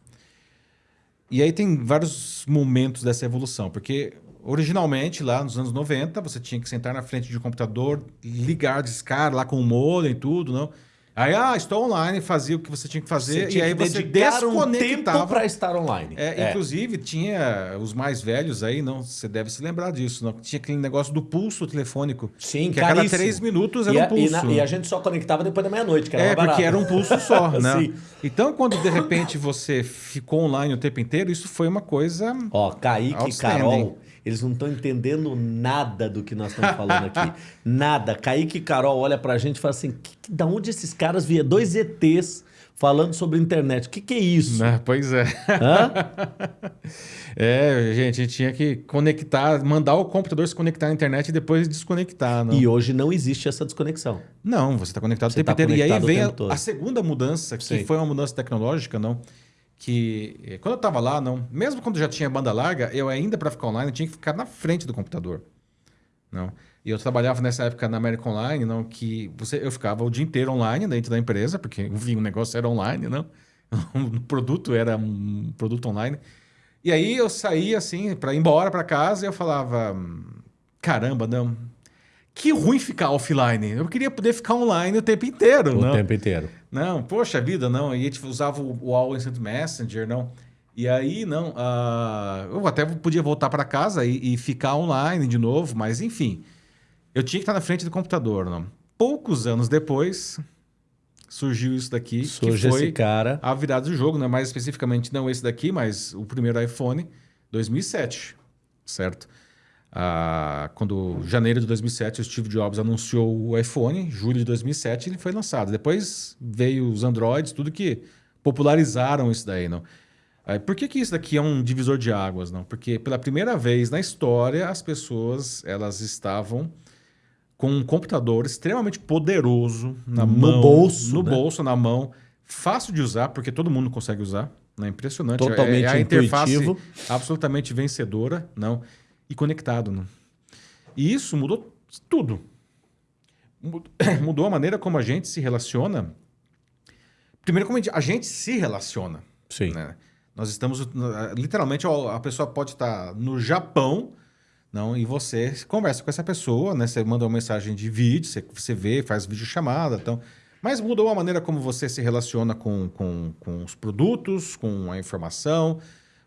A: E aí tem vários momentos dessa evolução, porque originalmente, lá nos anos 90, você tinha que sentar na frente de um computador, ligar, discar lá com o modem e tudo, não? Aí, ah, estou online, fazia o que você tinha que fazer
B: Você
A: e aí
B: tinha
A: você
B: um
A: desconectava.
B: tempo para estar online.
A: É, Inclusive, tinha os mais velhos aí, não, você deve se lembrar disso, não? Tinha aquele negócio do pulso telefônico.
B: Sim,
A: que a cada
B: caríssimo.
A: três minutos
B: E
A: era
B: a,
A: um
B: e,
A: pulso.
B: na- e a gente só conectava depois da meia-noite, que era
A: É,
B: barato.
A: porque era um pulso só, né? Então, quando de repente você ficou online o tempo inteiro, isso foi uma coisa.
B: Ó, Kaique e. Carol, eles não estão entendendo nada do que nós estamos falando aqui. nada. Kaique e Carol olha pra gente e fala assim: que, que- da onde esses caras vieram? Dois ETs falando sobre internet. O que, que é isso?
A: Né? Pois é.
B: Hã?
A: É, gente, a gente tinha que conectar, mandar o computador se conectar na internet e depois desconectar. Não,
B: E hoje não existe essa desconexão.
A: não você está conectado
B: Você
A: o tempo
B: tá
A: inteiro. E aí vem a, a segunda mudança, que foi uma mudança tecnológica, não? Que eh, quando eu estava lá, não, mesmo quando já tinha banda larga, eu ainda para ficar online tinha que ficar na frente do computador. Não. E eu trabalhava nessa época na American Online, não, que você, eu ficava o dia inteiro online dentro da empresa, porque o negócio era online, não. O produto era um produto online. E aí eu saía assim para ir embora para casa e eu falava, "Hum, caramba, não. Que ruim ficar offline. Eu queria poder ficar online o tempo inteiro,
B: O
A: não.
B: tempo inteiro.
A: Não, poxa vida, não. E a gente usava o, o All Instant Messenger, não. E aí, não. ah, eu até podia voltar para casa e, e ficar online de novo, mas enfim. Eu tinha que estar na frente do computador, não. Poucos anos depois, surgiu isso daqui,
B: Surge
A: que foi
B: esse cara.
A: a virada do jogo, né? Mais especificamente não esse daqui, mas o primeiro iPhone, 2007, certo? Ah, quando janeiro de 2007 o Steve Jobs anunciou o iPhone, julho de 2007 ele foi lançado. Depois veio os Androids, tudo que popularizaram isso daí, não? Ah, Por que, que isso daqui é um divisor de águas, não? Porque pela primeira vez na história as pessoas elas estavam com um computador extremamente poderoso na
B: No
A: mão,
B: bolso,
A: no
B: né?
A: bolso, na mão, fácil de usar porque todo mundo consegue usar? Impressionante. É-
B: Totalmente
A: é a interface
B: intuitivo.
A: absolutamente vencedora, não? E conectado, não? E isso mudou tudo. Mud- Mudou a maneira como a gente se relaciona. Primeiro, como a gente- a gente se relaciona.
B: Sim.
A: né? Nós estamos, literalmente, a pessoa pode estar no Japão, não, e você conversa com essa pessoa, né? Você manda uma mensagem de vídeo, você, você vê, faz videochamada, então. Mas mudou a maneira como você se relaciona com, com, com os produtos, com a informação,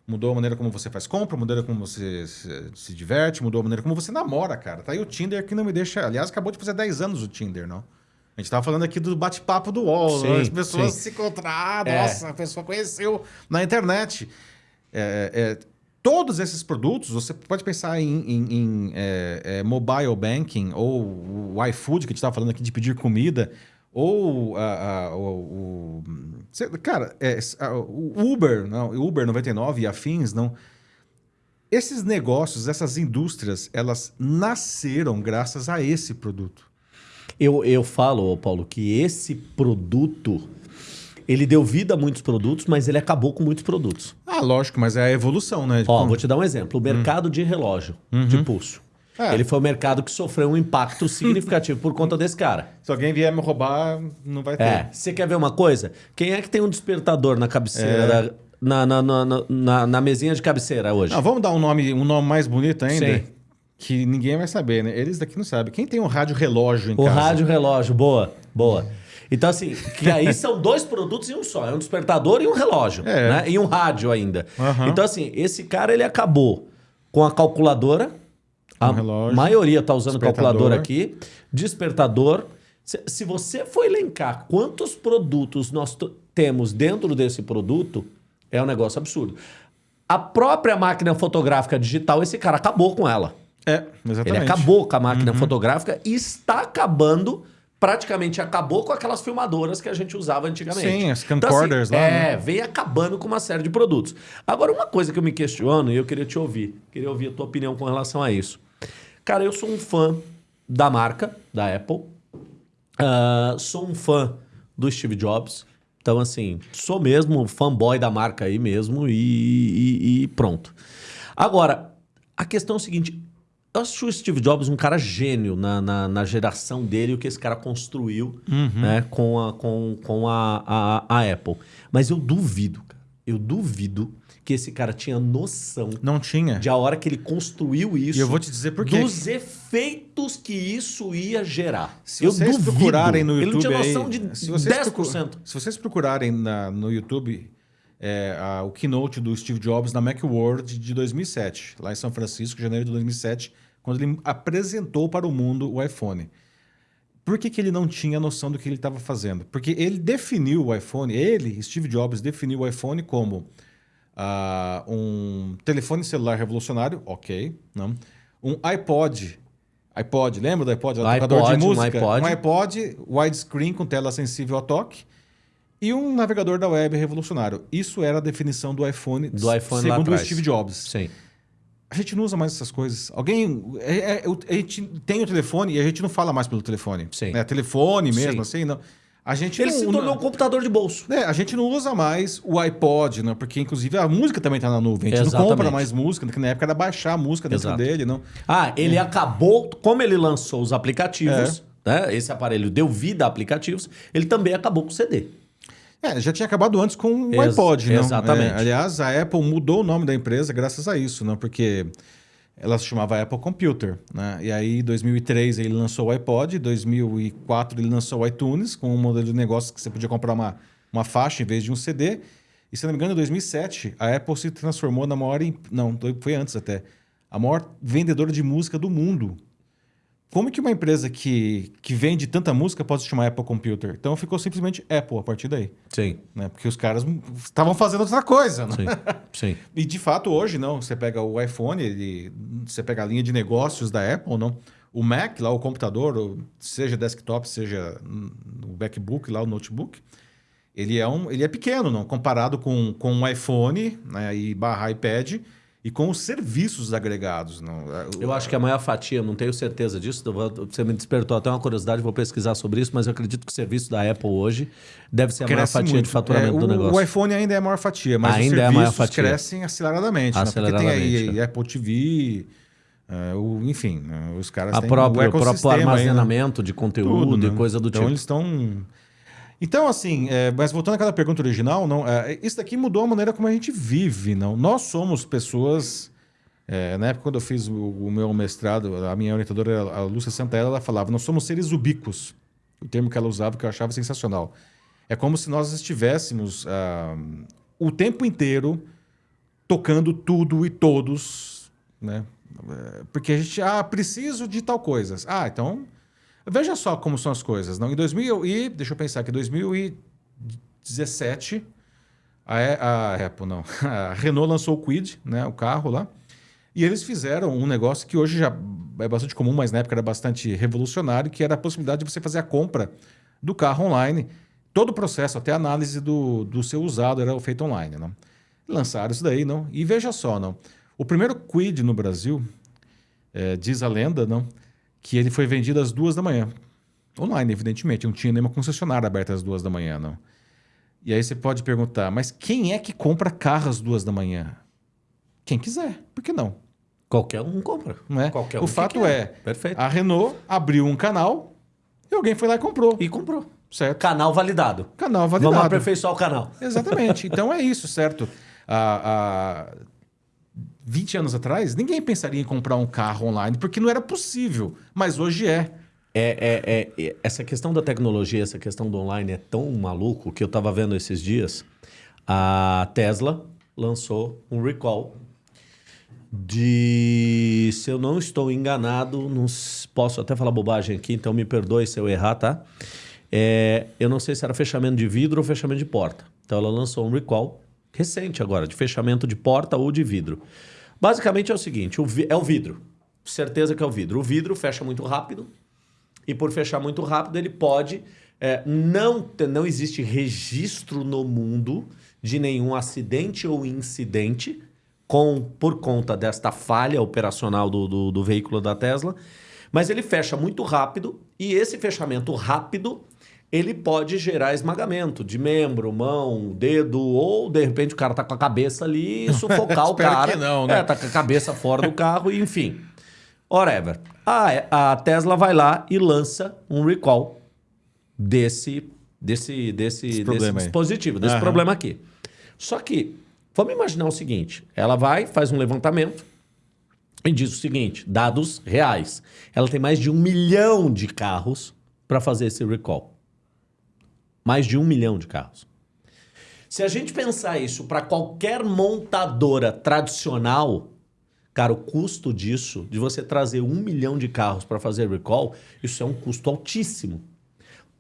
A: mudou a maneira como você faz compra, mudou a maneira como você se, se diverte, mudou a maneira como você namora, cara. Tá aí o Tinder que não me deixa. Aliás, acabou de fazer 10 anos o Tinder, não? A gente tava falando aqui do bate-papo do UOL,
B: Sim,
A: as pessoas
B: sim.
A: se encontraram,
B: É.
A: nossa, a pessoa conheceu na internet. É, é, todos esses produtos, você pode pensar em, em- em, é, é, mobile banking, ou o iFood, que a gente estava falando aqui de pedir comida, ou a- a- o, o- Cara, é, a- o Uber, não, o Uber 99 e afins, não. Esses negócios, essas indústrias, elas nasceram graças a esse produto.
B: Eu, eu falo, Paulo, que esse produto, ele deu vida a muitos produtos, mas ele acabou com muitos produtos.
A: Ah, lógico, mas é a evolução, né?
B: Ó,
A: Como-
B: vou te dar um exemplo. O mercado de relógio, de pulso.
A: É.
B: Ele foi o mercado que sofreu um impacto significativo por conta desse cara.
A: Se alguém vier me roubar, não vai ter.
B: É. Você quer ver uma coisa? Quem é que tem um despertador na cabeceira, da- na, na, na, na- na- mesinha de cabeceira hoje?
A: Não, vamos dar um nome, um nome mais bonito ainda?
B: Sim.
A: Que ninguém vai saber, né? Eles daqui não sabem. Quem tem um rádio relógio em
B: O
A: casa?
B: rádio relógio, boa, boa. Então, assim, que aí são dois produtos em um só. É um despertador e um relógio.
A: É.
B: Né? E um rádio ainda.
A: Aham.
B: Então, assim, esse cara, ele acabou com a calculadora. A
A: Um relógio,
B: maioria tá usando calculadora aqui. Despertador. Se, se você for elencar quantos produtos nós temos dentro desse produto, é um negócio absurdo. A própria máquina fotográfica digital, esse cara acabou com ela.
A: É, exatamente.
B: Ele acabou com a máquina
A: Uhum.
B: fotográfica e está acabando, praticamente acabou com aquelas filmadoras que a gente usava antigamente.
A: Sim, as camcorders lá,
B: É,
A: né?
B: vem acabando com uma série de produtos. Agora, uma coisa que eu me questiono, e eu queria te ouvir, queria ouvir a tua opinião com relação a isso. Cara, eu sou um fã da marca, da Apple. Ah, sou um fã do Steve Jobs. Então, assim, sou mesmo fanboy da marca aí mesmo e, e, e pronto. Agora, a questão é o seguinte: eu acho o Steve Jobs um cara gênio na, na, na geração dele, o que esse cara construiu
A: Uhum.
B: né, com, a, com, com a, a, a Apple. Mas eu duvido, cara. Eu duvido que esse cara tinha noção
A: Não tinha.
B: de a hora que ele construiu isso.
A: E eu vou te dizer por quê.
B: Dos efeitos que isso ia gerar.
A: Se
B: eu
A: vocês
B: duvido.
A: procurarem no
B: Ele
A: YouTube
B: não tinha noção
A: aí,
B: de
A: se vocês
B: 10%.
A: procu- se vocês procurarem na- no YouTube é, a- o keynote do Steve Jobs na Macworld de 2007, lá em São Francisco, janeiro de 2007, quando ele apresentou para o mundo o iPhone. Por que, que ele não tinha noção do que ele estava fazendo? Porque ele definiu o iPhone, ele, Steve Jobs, definiu o iPhone como ah, um telefone celular revolucionário, ok, não? um iPod, iPod, lembra do iPod? Era tocador
B: iPod,
A: de
B: um
A: música.
B: iPod.
A: um iPod widescreen com tela sensível a toque e um navegador da web revolucionário. Isso era a definição do iPhone,
B: Do iPhone
A: segundo o. Steve Jobs.
B: Sim.
A: A gente não usa mais essas coisas. Alguém. é- é- a gente tem o telefone e a gente não fala mais pelo telefone.
B: Sim.
A: É telefone mesmo,
B: Sim.
A: assim, não. A gente
B: Ele
A: não,
B: se tornou um computador de bolso.
A: é, a gente não usa mais o iPod, né? Porque, inclusive, a música também tá na nuvem. A gente não
B: Exatamente.
A: compra mais música, que na época era baixar a música dentro
B: Exato.
A: dele, não.
B: Ah, ele acabou, como ele lançou os
A: É.
B: aplicativos, né? Esse aparelho deu vida a aplicativos, ele também acabou com o CD.
A: É, já tinha acabado antes com o
B: Ex-
A: iPod, não?
B: exatamente.
A: É, aliás, a Apple mudou o nome da empresa graças a isso, não? Porque ela se chamava Apple Computer, né? E aí, em 2003, ele lançou o iPod, em 2004 ele lançou o iTunes, com um modelo de negócio que você podia comprar uma, uma faixa em vez de um CD. E, se não me engano, em 2007, a Apple se transformou na maior... Não, foi antes até. A maior vendedora de música do mundo. Como que uma empresa que, que vende tanta música pode se chamar Apple Computer? Então ficou simplesmente Apple a partir daí
B: Sim,
A: né? Porque os caras estavam fazendo outra coisa, né?
B: sim, sim.
A: E de fato hoje não, você pega o iPhone, ele, você pega a linha de negócios da Apple, não? O Mac, lá o computador, seja desktop, seja o MacBook, lá o notebook, ele é um, ele é pequeno, não? Comparado com, com um iPhone, né? E barra iPad e com os serviços agregados, não?
B: Eu acho que a maior fatia, não tenho certeza disso, você me despertou até uma curiosidade, vou pesquisar sobre isso, mas eu acredito que o serviço da Apple hoje deve ser a maior fatia
A: muito.
B: de faturamento
A: É,
B: do
A: o-
B: negócio.
A: O iPhone ainda é a maior fatia, mas
B: Ainda
A: os
B: é a
A: serviços
B: fatia.
A: crescem aceleradamente. né? Porque tem
B: Aceleradamente,
A: aí Apple TV, é, o, enfim, né? os caras
B: a
A: têm
B: própria,
A: o
B: o próprio
A: né?
B: armazenamento de conteúdo
A: Tudo,
B: e
A: né?
B: coisa do
A: então
B: tipo.
A: eles estão... Então, assim, é, mas voltando àquela pergunta original, não, é, isso daqui mudou a maneira como a gente vive, não? Nós somos pessoas... é, na época, quando eu fiz o, o meu mestrado, a minha orientadora, a Lúcia Santella, ela falava, nós somos seres ubíquos. O termo que ela usava, que eu achava sensacional. É como se nós estivéssemos ah, o tempo inteiro tocando tudo e todos, né? É, Porque a gente, ah, preciso de tal coisa. Ah, então, veja só como são as coisas. Não? Em 2000 e, deixa eu pensar aqui, 2017, a, a Apple, não, a Renault lançou o Quid, né, o carro lá, e eles fizeram um negócio que hoje já é bastante comum, mas na época era bastante revolucionário, que era a possibilidade de você fazer a compra do carro online. Todo o processo, até a análise do, do seu usado era feito online. Não? Lançaram isso daí, não? E veja só, não? O primeiro Quid no Brasil, é, diz a lenda, não? Que ele foi vendido às duas da manhã. Online, evidentemente. Não tinha nenhuma concessionária aberta às duas da manhã, não. E aí você pode perguntar, mas quem é que compra carro às duas da manhã? Quem quiser, por que não?
B: Qualquer um compra.
A: Não é?
B: Qualquer um
A: o fato é,
B: Perfeito.
A: a Renault abriu um canal e alguém foi lá e comprou.
B: E comprou.
A: Certo?
B: Canal validado.
A: Canal validado.
B: Vamos aperfeiçoar o canal.
A: Exatamente. Então é isso, certo? Há, há 20 anos atrás, ninguém pensaria em comprar um carro online porque não era possível. Mas hoje é.
B: É, é, é, é- essa questão da tecnologia, essa questão do online é tão maluco que eu tava vendo esses dias. A Tesla lançou um recall de, se eu não estou enganado, não posso até falar bobagem aqui, então me perdoe se eu errar, tá? É, eu não sei se era fechamento de vidro ou fechamento de porta. Então ela lançou um recall recente agora, de fechamento de porta ou de vidro. Basicamente é o seguinte, o é o vidro. Certeza que é o vidro. O vidro fecha muito rápido, e por fechar muito rápido, ele pode. é, não, não existe registro no mundo de nenhum acidente ou incidente com, por conta desta falha operacional do, do, do veículo da Tesla. Mas ele fecha muito rápido e esse fechamento rápido ele pode gerar esmagamento de membro, mão, dedo, ou de repente o cara tá com a cabeça ali e sufocar o cara.
A: Que não, né?
B: É, tá com a cabeça fora do carro, e enfim. Whatever. A, a Tesla vai lá e lança um recall desse, desse, desse, desse
A: aí.
B: dispositivo, desse
A: Aham.
B: problema aqui. Só que, vamos imaginar o seguinte: ela vai, faz um levantamento e diz o seguinte: dados reais. Ela tem mais de um milhão de carros para fazer esse recall. Mais de um milhão de carros. Se a gente pensar isso para qualquer montadora tradicional, cara, o custo disso, de você trazer um milhão de carros para fazer recall, isso é um custo altíssimo.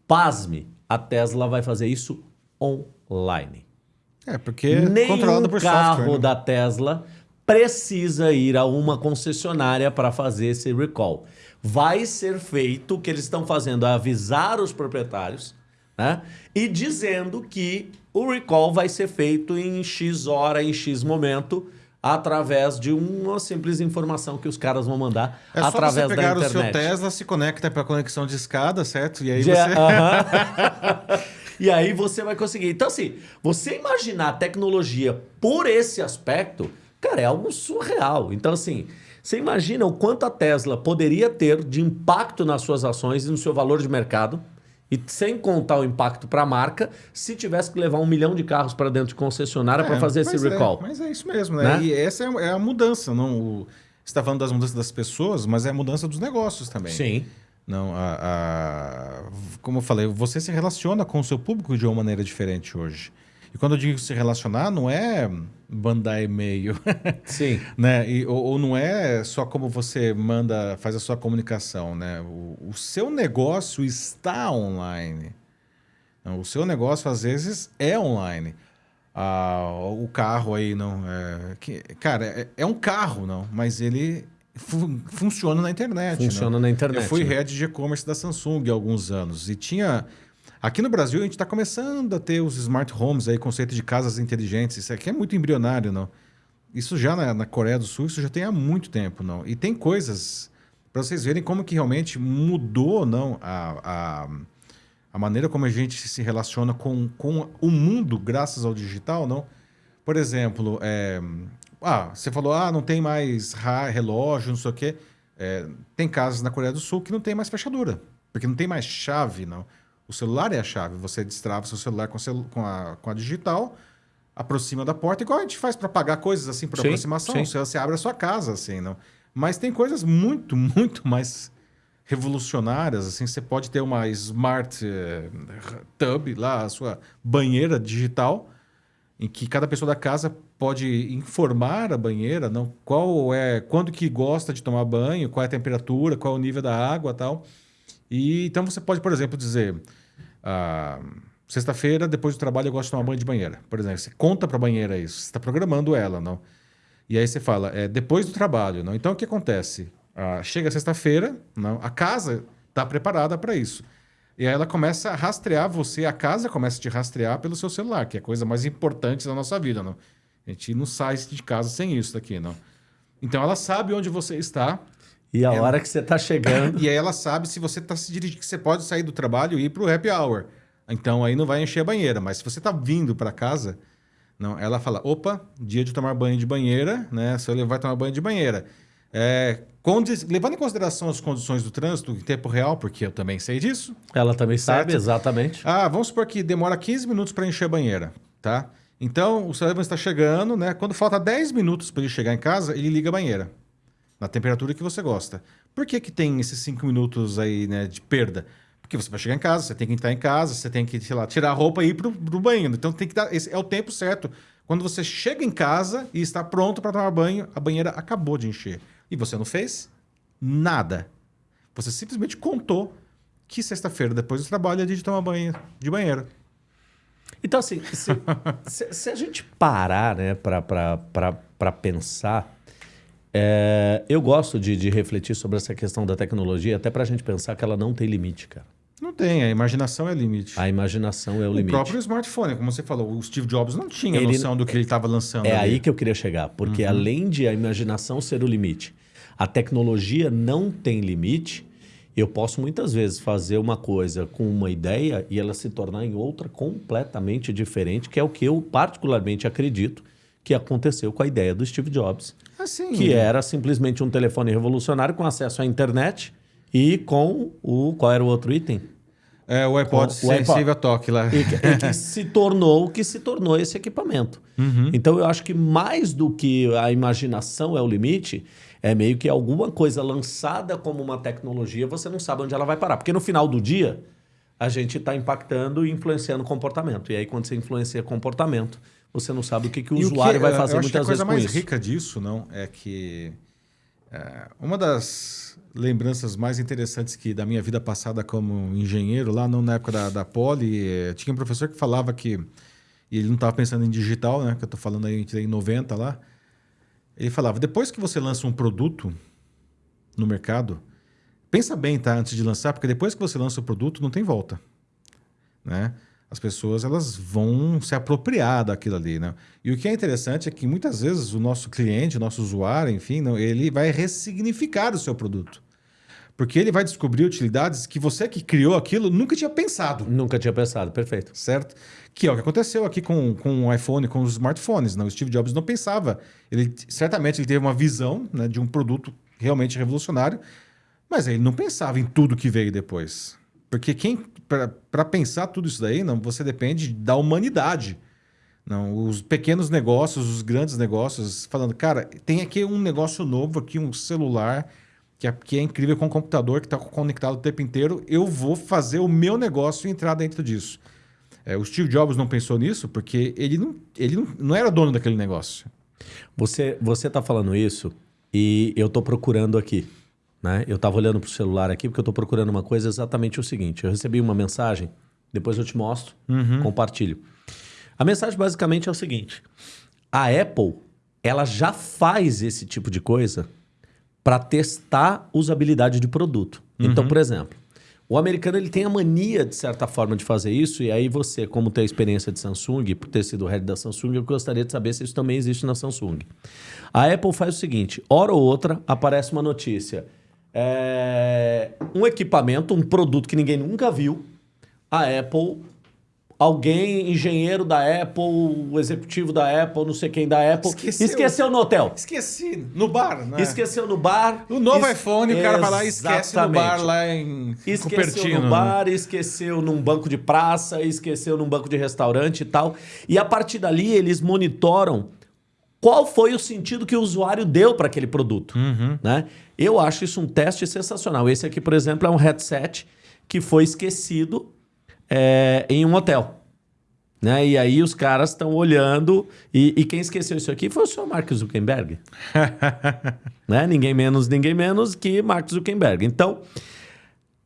B: Pasme, a Tesla vai fazer isso online.
A: É, porque é
B: Nenhum
A: controlado por
B: carro
A: software. né?
B: da Tesla precisa ir a uma concessionária para fazer esse recall. Vai ser feito o que eles estão fazendo, é avisar os proprietários, né? E dizendo que o recall vai ser feito em X hora, em X momento, através de uma simples informação que os caras vão mandar
A: É só
B: através
A: você
B: da
A: pegar o seu
B: internet.
A: Tesla, se conecta para a conexão de escada, certo? E aí
B: Já-
A: você...
B: aham. e aí você vai conseguir. Então, assim, você imaginar a tecnologia por esse aspecto, cara, é algo surreal. Então, assim, você imagina o quanto a Tesla poderia ter de impacto nas suas ações e no seu valor de mercado. E sem contar o impacto para a marca, se tivesse que levar um milhão de carros para dentro de concessionária para
A: É,
B: fazer esse
A: é,
B: recall.
A: mas é isso mesmo, né?
B: Né?
A: E essa é, é a mudança, não... O, você está falando das mudanças das pessoas, mas é a mudança dos negócios também.
B: Sim.
A: Não, a, a- como eu falei, você se relaciona com o seu público de uma maneira diferente hoje. E quando eu digo se relacionar, não é mandar e-mail,
B: Sim.
A: né? E, ou, ou não é só como você manda, faz a sua comunicação, né? O, o seu negócio está online. Não, O seu negócio, às vezes, é online. Ah, o carro aí, não. É, que, cara, é, é um carro, não, mas ele fu- funciona na internet.
B: Funciona
A: não?
B: na internet,
A: Eu fui
B: né?
A: head de e-commerce da Samsung há alguns anos e tinha. Aqui no Brasil, a gente está começando a ter os smart homes, aí, conceito de casas inteligentes. Isso aqui é muito embrionário, não? Isso já na, na Coreia do Sul, isso já tem há muito tempo, não? E tem coisas para vocês verem como que realmente mudou, não, a, a, a maneira como a gente se relaciona com, com o mundo graças ao digital, não? Por exemplo, é, ah, você falou, ah, não tem mais relógio, não sei o quê. É, tem casas na Coreia do Sul que não tem mais fechadura, porque não tem mais chave, não. O celular é a chave. Você destrava seu celular com, celu- com, a, com a digital, aproxima da porta, igual a gente faz para pagar coisas assim por
B: Sim,
A: aproximação.
B: sim.
A: Você, você abre a sua casa, assim, não. Mas tem coisas muito, muito mais revolucionárias, assim, você pode ter uma smart eh, tub lá, a sua banheira digital, em que cada pessoa da casa pode informar a banheira, não, qual é, quando que gosta de tomar banho, qual é a temperatura, qual é o nível da água, tal. E então você pode, por exemplo, dizer, ah, sexta-feira depois do trabalho eu gosto de tomar banho de banheira, por exemplo, você conta para a banheira isso, você está programando ela, não? E aí você fala, é, depois do trabalho, não? Então o que acontece? Ah, chega sexta-feira, não? A casa está preparada para isso. E aí ela começa a rastrear você, a casa começa a te rastrear pelo seu celular, que é a coisa mais importante da nossa vida, não? A gente não sai de casa sem isso daqui, não. Então ela sabe onde você está
B: E a hora que você tá chegando.
A: e aí ela sabe se você está se dirigindo, que você pode sair do trabalho e ir para o happy hour. Então aí não vai encher a banheira, mas se você está vindo para casa, não, ela fala, opa, dia de tomar banho de banheira, né? Você vai tomar banho de banheira. É, levando em consideração as condições do trânsito em tempo real, porque eu também sei disso,
B: Ela também sabe,
A: Certo.
B: exatamente.
A: ah, vamos supor que demora 15 minutos para encher a banheira, tá? Então, o Sullivan está chegando, né? Quando falta 10 minutos para ele chegar em casa, ele liga a banheira. Na temperatura que você gosta. Por que, que tem esses 5 minutos aí, né, de perda? Porque você vai chegar em casa, você tem que entrar em casa, você tem que, sei lá, tirar a roupa e ir pro, pro banheiro. Então tem que dar. Esse é o tempo certo. Quando você chega em casa e está pronto para tomar banho, a banheira acabou de encher. E você não fez nada. Você simplesmente contou que sexta-feira, depois do trabalho, é dia de tomar banho de banheiro.
B: Então, assim, se, se- se a gente parar né, para pensar, é, eu gosto de, de refletir sobre essa questão da tecnologia, até para a gente pensar que ela não tem limite, cara.
A: Não tem, a imaginação é limite.
B: A imaginação é o,
A: o
B: limite.
A: próprio smartphone, como você falou, o Steve Jobs não tinha
B: Ele-
A: noção do que ele estava lançando.
B: É
A: ali.
B: aí que eu queria chegar, porque além de a imaginação ser o limite, a tecnologia não tem limite Eu posso muitas vezes fazer uma coisa com uma ideia e ela se tornar em outra completamente diferente, que é o que eu particularmente acredito que aconteceu com a ideia do Steve Jobs.
A: Assim,
B: que era simplesmente um telefone revolucionário com acesso à internet e com o. Qual era o outro item?
A: É, o iPod
B: Com o iPod.
A: sensível a toque lá.
B: E que, e que se tornou o que se tornou esse equipamento. Então eu acho que mais do que a imaginação é o limite, é meio que alguma coisa lançada como uma tecnologia, você não sabe onde ela vai parar. Porque no final do dia, a gente está impactando e influenciando comportamento. E aí, quando você influencia comportamento, você não sabe o que, que o
A: E
B: usuário vai fazer
A: acho que a
B: muitas
A: coisa
B: vezes com
A: mais
B: isso.
A: rica disso, não, é que é, uma das lembranças mais interessantes que da minha vida passada como engenheiro, lá não na época da, da Poli, é, tinha um professor que falava que e ele não estava pensando em digital, né? Que eu estou falando aí em 90 lá. Ele falava: depois que você lança um produto no mercado, pensa bem, tá? Antes de lançar, porque depois que você lança o produto, não tem volta, né? As pessoas elas vão se apropriar daquilo ali, né? E o que é interessante é que muitas vezes o nosso cliente, o nosso usuário, enfim, não, ele vai ressignificar o seu produto. Porque ele vai descobrir utilidades que você que criou aquilo nunca tinha pensado
B: Nunca tinha pensado, perfeito.
A: certo? Que é o que aconteceu aqui com, com o iPhone, com os smartphones. Né? O Steve Jobs não pensava. Ele certamente ele teve uma visão né, de um produto realmente revolucionário, mas ele não pensava em tudo que veio depois. Porque quem para pensar tudo isso daí, não, você depende da humanidade. Não, os pequenos negócios, os grandes negócios, falando, cara, tem aqui um negócio novo aqui, um celular que é, que é incrível com um computador que está conectado o tempo inteiro. Eu vou fazer o meu negócio entrar dentro disso. É, o Steve Jobs não pensou nisso porque ele não, ele não, não era dono daquele negócio.
B: Você você está falando isso e eu estou procurando aqui. Né? Eu estava olhando para o celular aqui porque eu estou procurando uma coisa exatamente o seguinte. Eu recebi uma mensagem, depois eu te mostro, compartilho. A mensagem basicamente é o seguinte: a Apple ela já faz esse tipo de coisa para testar usabilidade de produto. Então, por exemplo, o americano ele tem a mania, de certa forma, de fazer isso, e aí você, como tem a experiência de Samsung, por ter sido head da Samsung, eu gostaria de saber se isso também existe na Samsung. A Apple faz o seguinte: hora ou outra aparece uma notícia. É, um equipamento, um produto que ninguém nunca viu, a Apple alguém, engenheiro da Apple, o executivo da Apple, não sei quem da Apple,
A: Esqueceu.
B: esqueceu, no hotel.
A: Esqueci, no bar, né?
B: Esqueceu no bar.
A: O novo
B: Es-
A: iPhone, o cara vai lá e esquece no bar lá em
B: Esqueceu
A: Cupertino.
B: no
A: né?
B: bar, esqueceu num banco de praça, esqueceu num banco de restaurante e tal. E a partir dali eles monitoram qual foi o sentido que o usuário deu para aquele produto. Né? Eu acho isso um teste sensacional. Esse aqui, por exemplo, é um headset que foi esquecido é, em um hotel. Né? E aí os caras estão olhando. E, e quem esqueceu isso aqui foi o senhor Mark Zuckerberg. né? Ninguém menos, ninguém menos que Mark Zuckerberg. Então,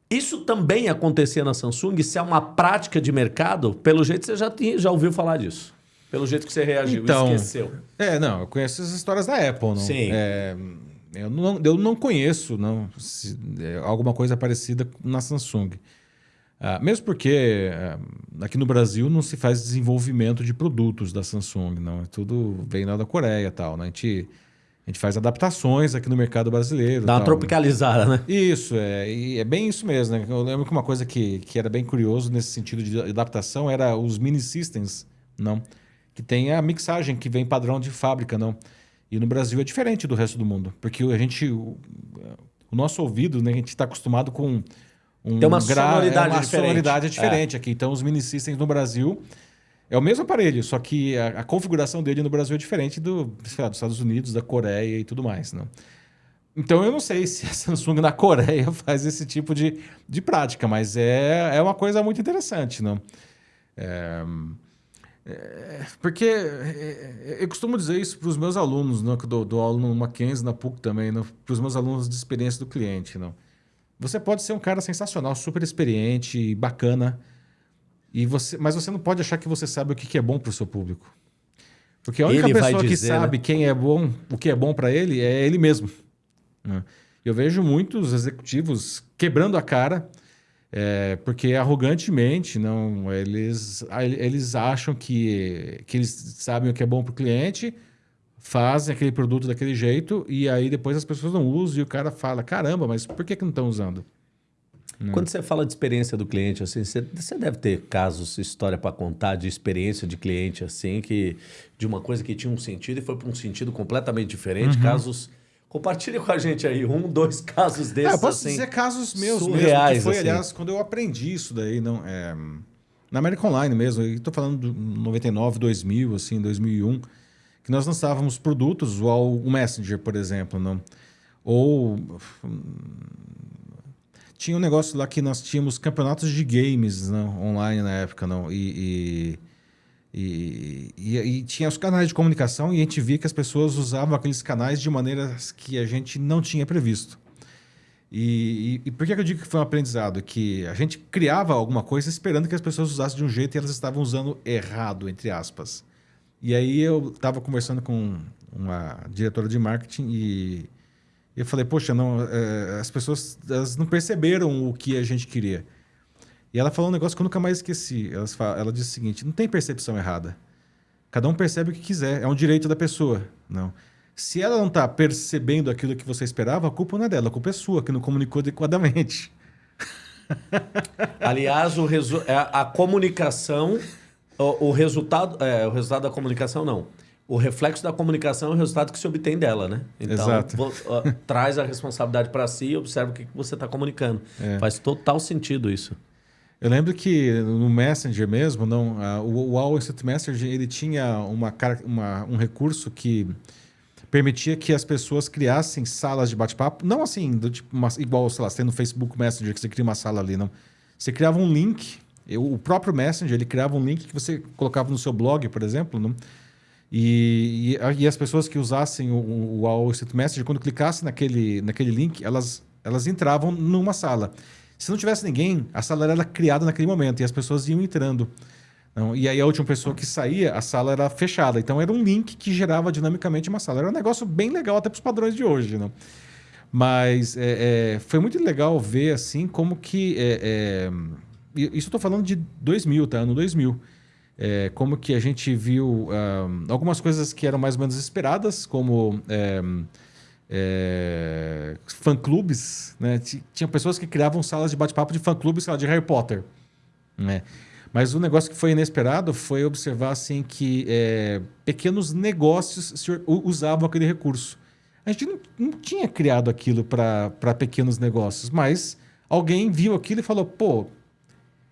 B: isso também acontecia na Samsung, se é uma prática de mercado, pelo jeito você já, tinha, já ouviu falar disso. Pelo jeito que você reagiu,
A: Então,
B: esqueceu.
A: É, não, eu conheço as histórias da Apple, não.
B: Sim.
A: É, eu, não eu não conheço não, se- é, alguma coisa parecida na Samsung. Ah, mesmo porque ah, aqui no Brasil não se faz desenvolvimento de produtos da Samsung, não. É tudo vem lá da Coreia e tal. Né? A, gente, a gente faz adaptações aqui no mercado brasileiro.
B: Dá uma
A: tal, né?
B: tropicalizada, né?
A: Isso, é, e é bem isso mesmo. Né? Eu lembro que uma coisa que, que era bem curioso nesse sentido de adaptação era os mini systems, não? Que tem a mixagem que vem padrão de fábrica, não? E no Brasil é diferente do resto do mundo, porque a gente, o, o nosso ouvido, né, a gente está acostumado com um
B: Tem uma sonoridade
A: é uma
B: diferente.
A: sonoridade diferente aqui. Então os mini systems no Brasil é o mesmo aparelho, só que a, a configuração dele no Brasil é diferente do, lá, dos Estados Unidos, da Coreia e tudo mais, não? Então eu não sei se a Samsung na Coreia faz esse tipo de, de prática, mas é, é uma coisa muito interessante, não? É, é, porque é, eu costumo dizer isso para os meus alunos, não? que eu dou, dou aula no Mackenzie, na PUC também, para os meus alunos de experiência do cliente. Não? Você pode ser um cara sensacional, super experiente, bacana, e você, mas você não pode achar que você sabe o que que é bom para o seu público. Porque a única
B: Ele
A: pessoa que
B: dizer,
A: sabe
B: né?
A: quem é bom, o que é bom para ele, é ele mesmo. né? Eu vejo muitos executivos quebrando a cara, é, porque arrogantemente não, eles, eles acham que, que eles sabem o que é bom para o cliente, fazem aquele produto daquele jeito e aí depois as pessoas não usam e o cara fala: caramba, mas por que, que não estão usando?
B: Hum. Quando você fala de experiência do cliente, assim, você, você deve ter casos, história para contar de experiência de cliente, assim, que de uma coisa que tinha um sentido e foi para um sentido completamente diferente. Uhum. Casos. Compartilhe com a gente aí um, dois casos desses. É, eu
A: posso
B: assim,
A: dizer casos meus surreais, mesmo, foi, assim. aliás, quando eu aprendi isso daí, não, é, na América Online mesmo, estou falando de 99, 2000, assim, 2001, que nós lançávamos produtos, o, o Messenger, por exemplo, não? ou tinha um negócio lá que nós tínhamos campeonatos de games não, online na época, não, e, e, e, e, tinha os canais de comunicação e a gente via que as pessoas usavam aqueles canais de maneiras que a gente não tinha previsto. E, e, por que eu digo que foi um aprendizado? Que a gente criava alguma coisa esperando que as pessoas usassem de um jeito e elas estavam usando errado, entre aspas. E aí eu estava conversando com uma diretora de marketing e e eu falei, poxa, não, é, as pessoas não perceberam o que a gente queria. E ela falou um negócio que eu nunca mais esqueci. Ela, fala, ela disse o seguinte: não tem percepção errada. Cada um percebe o que quiser, é um direito da pessoa. Não. Se ela não está percebendo aquilo que você esperava, a culpa não é dela, a culpa é sua, que não comunicou adequadamente.
B: Aliás, o resu é, a comunicação, o, o resultado, é, o resultado da comunicação não o reflexo da comunicação é o resultado que se obtém dela, né? Então, Exato. Vou, uh, traz a responsabilidade para si e observa o que, que você está comunicando. É. Faz total sentido isso.
A: Eu lembro que no Messenger mesmo, não, o, o All Instant Messenger ele tinha uma, uma, um recurso que permitia que as pessoas criassem salas de bate-papo, não assim, do tipo, uma, igual, sei lá, você tem no Facebook Messenger que você cria uma sala ali, não. Você criava um link, eu, o próprio Messenger, ele criava um link que você colocava no seu blog, por exemplo, não e, e, e, as pessoas que usassem o, o All Instant Message, quando clicassem naquele, naquele link, elas, elas entravam numa sala. Se não tivesse ninguém, a sala era criada naquele momento e as pessoas iam entrando. Não, e aí a última pessoa que saía, a sala era fechada. Então era um link que gerava dinamicamente uma sala. Era um negócio bem legal até para os padrões de hoje. Não? Mas é, é, foi muito legal ver assim como que... É, é isso eu estou falando de 2000, tá? Ano 2000 é, como que a gente viu um, algumas coisas que eram mais ou menos esperadas, como é, é, fã-clubes. Né? Tinha pessoas que criavam salas de bate-papo de fã-clubes de Harry Potter. Né? Mas o negócio que foi inesperado foi observar assim, que é, pequenos negócios usavam aquele recurso. A gente não, não tinha criado aquilo para pequenos negócios, mas alguém viu aquilo e falou: pô,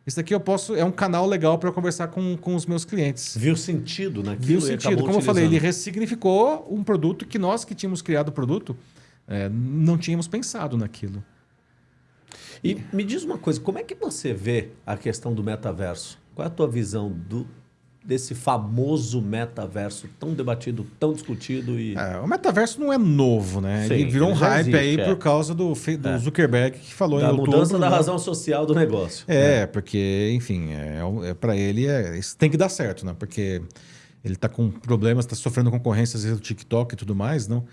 A: isso aqui eu posso. É um canal legal para conversar com, com os meus clientes.
B: Viu sentido naquilo?
A: Viu sentido. Como eu falei, ele ressignificou um produto que nós que tínhamos criado o produto é, não tínhamos pensado naquilo.
B: E me diz uma coisa, como é que você vê a questão do metaverso? Qual é a tua visão do, desse famoso metaverso tão debatido, tão discutido e
A: é, o metaverso não é novo, né? Sim, ele virou um hype existe, aí é. por causa do, do é. Zuckerberg que falou
B: da
A: em
B: outubro. mudança da razão social do negócio.
A: É, é. porque enfim, é, é para ele é, isso tem que dar certo, né? Porque ele está com problemas, está sofrendo concorrências do TikTok e tudo mais, não?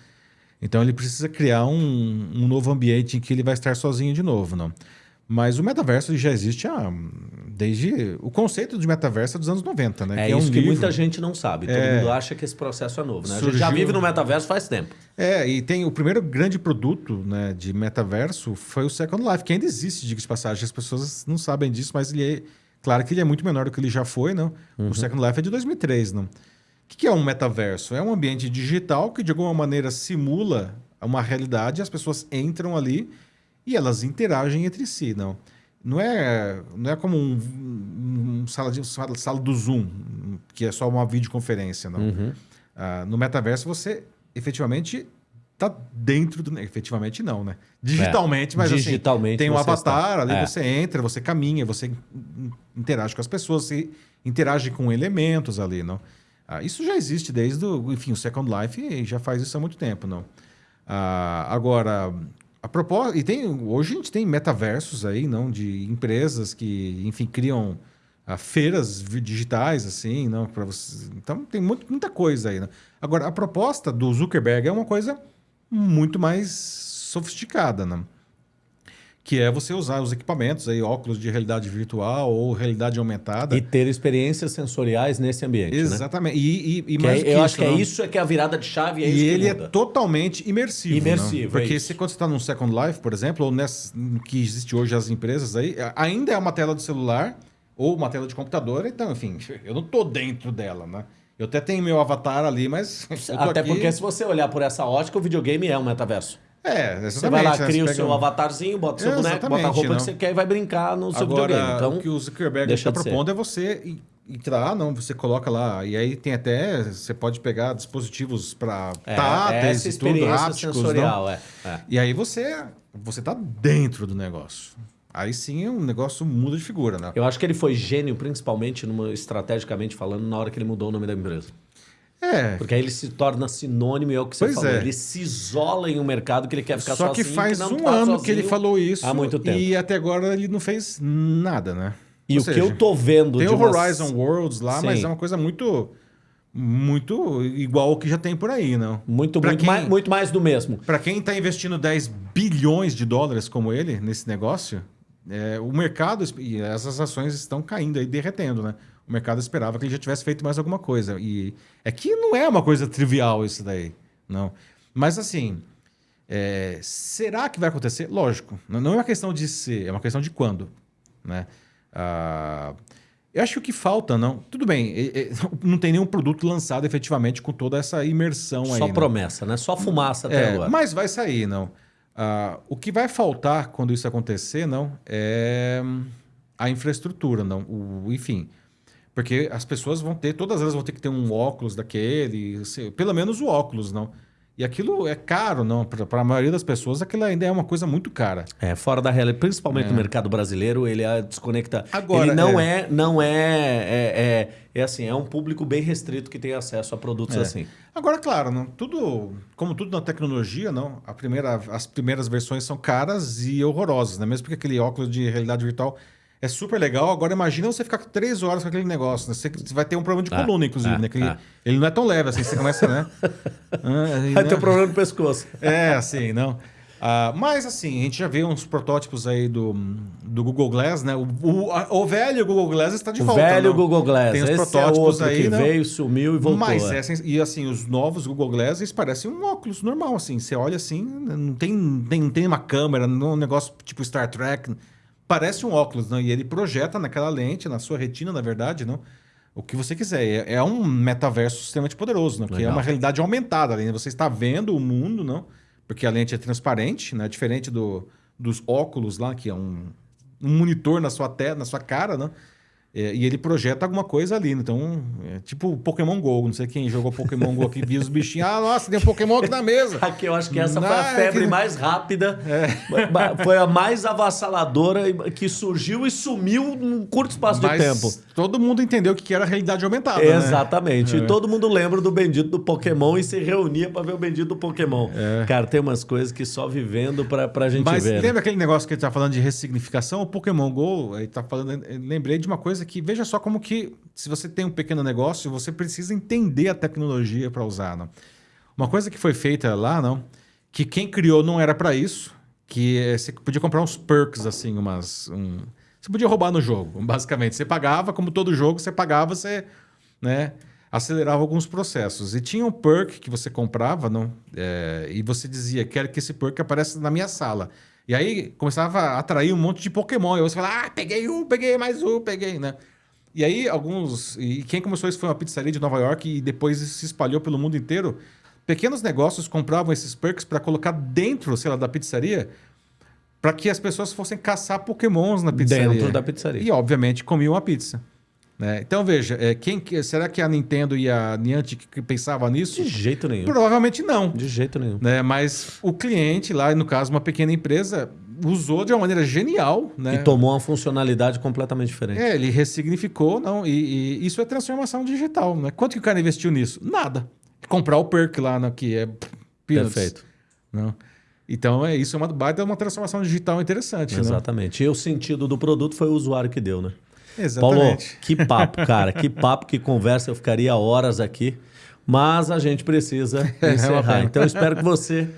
A: Então ele precisa criar um, um novo ambiente em que ele vai estar sozinho de novo, não? Mas o metaverso já existe há, desde o conceito de metaverso é dos anos 90, né?
B: É que isso é um que livro... muita gente não sabe. Todo é... mundo acha que esse processo é novo, né? Surgiu... A gente já vive no metaverso faz tempo.
A: É, e tem o primeiro grande produto né, de metaverso foi o Second Life, que ainda existe, diga de passagem. As pessoas não sabem disso, mas ele é. Claro que ele é muito menor do que ele já foi, não? Uhum. O Second Life é de 2003, não? O que é um metaverso? É um ambiente digital que de alguma maneira simula uma realidade, as pessoas entram ali e elas interagem entre si, não. Não é, não é como um, um sala, de, sala, sala do Zoom, que é só uma videoconferência, não. Uhum. Uh, no metaverso você efetivamente está dentro do... Efetivamente não, né? Digitalmente, é, mas assim, digitalmente assim, tem um avatar, está. ali é. você entra, você caminha, você interage com as pessoas, você interage com elementos ali, não? Ah, isso já existe desde o... Enfim, o Second Life já faz isso há muito tempo, não? Ah, agora, a proposta e tem hoje a gente tem metaversos aí não de empresas que enfim criam ah, feiras digitais assim não para você então tem muito, muita coisa aí né? agora a proposta do Zuckerberg é uma coisa muito mais sofisticada não que é você usar os equipamentos aí, óculos de realidade virtual ou realidade aumentada.
B: E ter experiências sensoriais nesse ambiente. Né?
A: Exatamente. Né? E, e, e
B: mais é, eu isso, acho que é isso é que é a virada de chave. É
A: e ele é totalmente imersivo.
B: Imersivo.
A: Não? Porque é se quando você está num Second Life, por exemplo, ou nessa, que existe hoje as empresas aí, ainda é uma tela de celular ou uma tela de computador, então, enfim, eu não tô dentro dela, né? Eu até tenho meu avatar ali, mas.
B: Até aqui... porque se você olhar por essa ótica, o videogame é um metaverso.
A: É, exatamente.
B: Você vai lá, cria o seu um... avatarzinho, bota o seu é, boneco, bota a roupa não. que você quer e vai brincar no seu
A: Agora,
B: videogame. Então,
A: o que o Zuckerberg está propondo é você entrar, não, você coloca lá, e aí tem até, você pode pegar dispositivos para
B: é, táteis e tudo, hápticos. Sensorial, não? É, é.
A: E aí você, você tá dentro do negócio. Aí sim o negócio muda de figura, né?
B: Eu acho que ele foi gênio, principalmente, numa, estrategicamente falando, na hora que ele mudou o nome da empresa.
A: É.
B: Porque aí ele se torna sinônimo, é o que você pois falou. É. Ele se isola em um mercado que ele quer ficar
A: Só
B: sozinho.
A: Só que faz
B: que
A: um ano que ele falou isso.
B: Há muito tempo.
A: E até agora ele não fez nada, né?
B: E Ou o seja, que eu tô vendo.
A: Tem o Horizon Worlds lá, Sim. mas é uma coisa muito. Muito igual o que já tem por aí, não?
B: Muito, muito, quem, mais, muito mais do mesmo.
A: Para quem está investindo 10 bilhões de dólares como ele nesse negócio, é, o mercado e essas ações estão caindo aí, derretendo, né? O mercado esperava que ele já tivesse feito mais alguma coisa. E é que não é uma coisa trivial isso daí, não. Mas assim, é, será que vai acontecer? Lógico, não é uma questão de ser, é uma questão de quando, né? Ah, eu acho que o que falta, não. Tudo bem, não tem nenhum produto lançado efetivamente com toda essa imersão
B: Só
A: aí.
B: Só
A: né?
B: promessa, né? Só fumaça até é, agora.
A: Mas vai sair, não. Ah, o que vai faltar quando isso acontecer, não, é a infraestrutura, não. O, enfim, porque as pessoas vão ter, todas elas vão ter que ter um óculos daquele, pelo menos o óculos, não. E aquilo é caro, não? Para a maioria das pessoas, aquilo ainda é uma coisa muito cara.
B: É, fora da realidade, principalmente é. no mercado brasileiro, ele é desconecta. Agora, ele não é, é não é, é, é, é, assim, é um público bem restrito que tem acesso a produtos é. assim.
A: Agora, claro, não, tudo, como tudo na tecnologia, não, a primeira, as primeiras versões são caras e horrorosas, né? Mesmo porque aquele óculos de realidade virtual é super legal. Agora imagina você ficar três horas com aquele negócio. Né? Você vai ter um problema de ah, coluna, inclusive, ah, né? Que ah. Ele não é tão leve assim. Você começa, né?
B: ah, vai ter um problema no pescoço.
A: É, assim, não. Ah, mas assim, a gente já vê uns protótipos aí do, do Google Glass, né? O, o, o velho Google Glass está de
B: o
A: volta.
B: O velho
A: não?
B: Google Glass.
A: Tem os Esse é protótipos é aí.
B: Que
A: não?
B: veio, sumiu e voltou.
A: Mas é. e assim, os novos Google Glass, eles parecem um óculos normal, assim. Você olha assim, não tem, tem, não tem uma câmera, não é um negócio tipo Star Trek parece um óculos, não? E ele projeta naquela lente, na sua retina, na verdade, não? O que você quiser. É, é um metaverso extremamente poderoso, não? Que é uma realidade aumentada. Além você está vendo o mundo, não? Porque a lente é transparente, né? Diferente do, dos óculos lá, que é um, um monitor na sua, te, na sua cara, não? É, e ele projeta alguma coisa ali. Então, é tipo Pokémon GO. Não sei quem jogou Pokémon GO aqui, viu os bichinhos. Ah, nossa, tem um Pokémon aqui na mesa.
B: Aqui eu acho que essa foi a febre que... mais rápida. É. Foi a mais avassaladora que surgiu e sumiu num curto espaço Mas de tempo.
A: Todo mundo entendeu o que era realidade aumentada.
B: Né? Exatamente. Né? E todo mundo lembra do bendito do Pokémon e se reunia para ver o bendito do Pokémon. É. Cara, tem umas coisas que só vivendo pra, pra gente
A: Mas
B: ver.
A: Mas né? lembra aquele negócio que ele tá falando de ressignificação? O Pokémon GO, ele tá falando. Lembrei de uma coisa coisa que veja só como que se você tem um pequeno negócio, você precisa entender a tecnologia para usar. Não? Uma coisa que foi feita lá, não, que quem criou não era para isso, que é, você podia comprar uns perks assim, umas um, você podia roubar no jogo, basicamente. Você pagava, como todo jogo, você pagava, você, né, acelerava alguns processos. E tinha um perk que você comprava, não, é, e você dizia, quero que esse perk apareça na minha sala. E aí começava a atrair um monte de Pokémon. E você fala, ah, peguei um, peguei mais um, peguei, né? E aí alguns... E quem começou isso foi uma pizzaria de Nova York e depois se espalhou pelo mundo inteiro. Pequenos negócios compravam esses perks para colocar dentro, sei lá, da pizzaria para que as pessoas fossem caçar pokémons na pizzaria.
B: Dentro da pizzaria.
A: E, obviamente, comiam a pizza. Né? Então, veja, é, quem, será que a Nintendo e a Niantic pensavam nisso?
B: De jeito nenhum.
A: Provavelmente não.
B: De jeito nenhum.
A: Né? Mas o cliente lá, no caso, uma pequena empresa, usou de uma maneira genial. Né?
B: E tomou uma funcionalidade completamente diferente.
A: É, ele ressignificou, não, e, e isso é transformação digital. Né? Quanto que o cara investiu nisso? Nada. Comprar o perk lá, né, que é
B: peanuts. Perfeito.
A: Não. Então, é isso é uma baita uma transformação digital interessante.
B: Né? Exatamente.
A: Né?
B: E o sentido do produto foi o usuário que deu, né?
A: Exatamente.
B: Paulo, que papo, cara. que papo, que conversa. Eu ficaria horas aqui. Mas a gente precisa encerrar. então, eu espero que você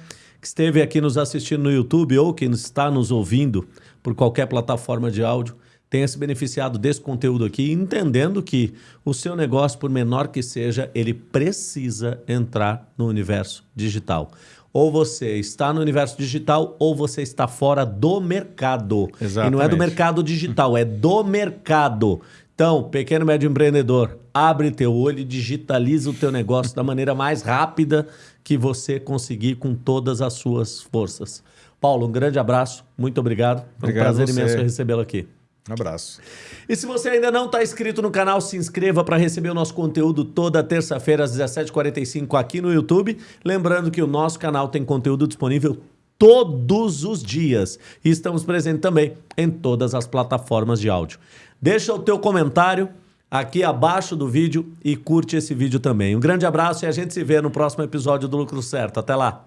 B: que esteve aqui nos assistindo no YouTube ou que está nos ouvindo por qualquer plataforma de áudio tenha se beneficiado desse conteúdo aqui, entendendo que o seu negócio, por menor que seja, ele precisa entrar no universo digital. Ou você está no universo digital ou você está fora do mercado.
A: Exatamente.
B: E não é do mercado digital, é do mercado. Então, pequeno e médio empreendedor, abre teu olho e digitaliza o teu negócio da maneira mais rápida que você conseguir com todas as suas forças. Paulo, um grande abraço, muito obrigado. Foi um
A: Obrigado
B: prazer imenso recebê-lo aqui.
A: Um abraço.
B: E se você ainda não está inscrito no canal, se inscreva para receber o nosso conteúdo toda terça-feira às 17h45 aqui no YouTube. Lembrando que o nosso canal tem conteúdo disponível todos os dias. E estamos presentes também em todas as plataformas de áudio. Deixa o teu comentário aqui abaixo do vídeo e curte esse vídeo também. Um grande abraço e a gente se vê no próximo episódio do Lucro Certo. Até lá!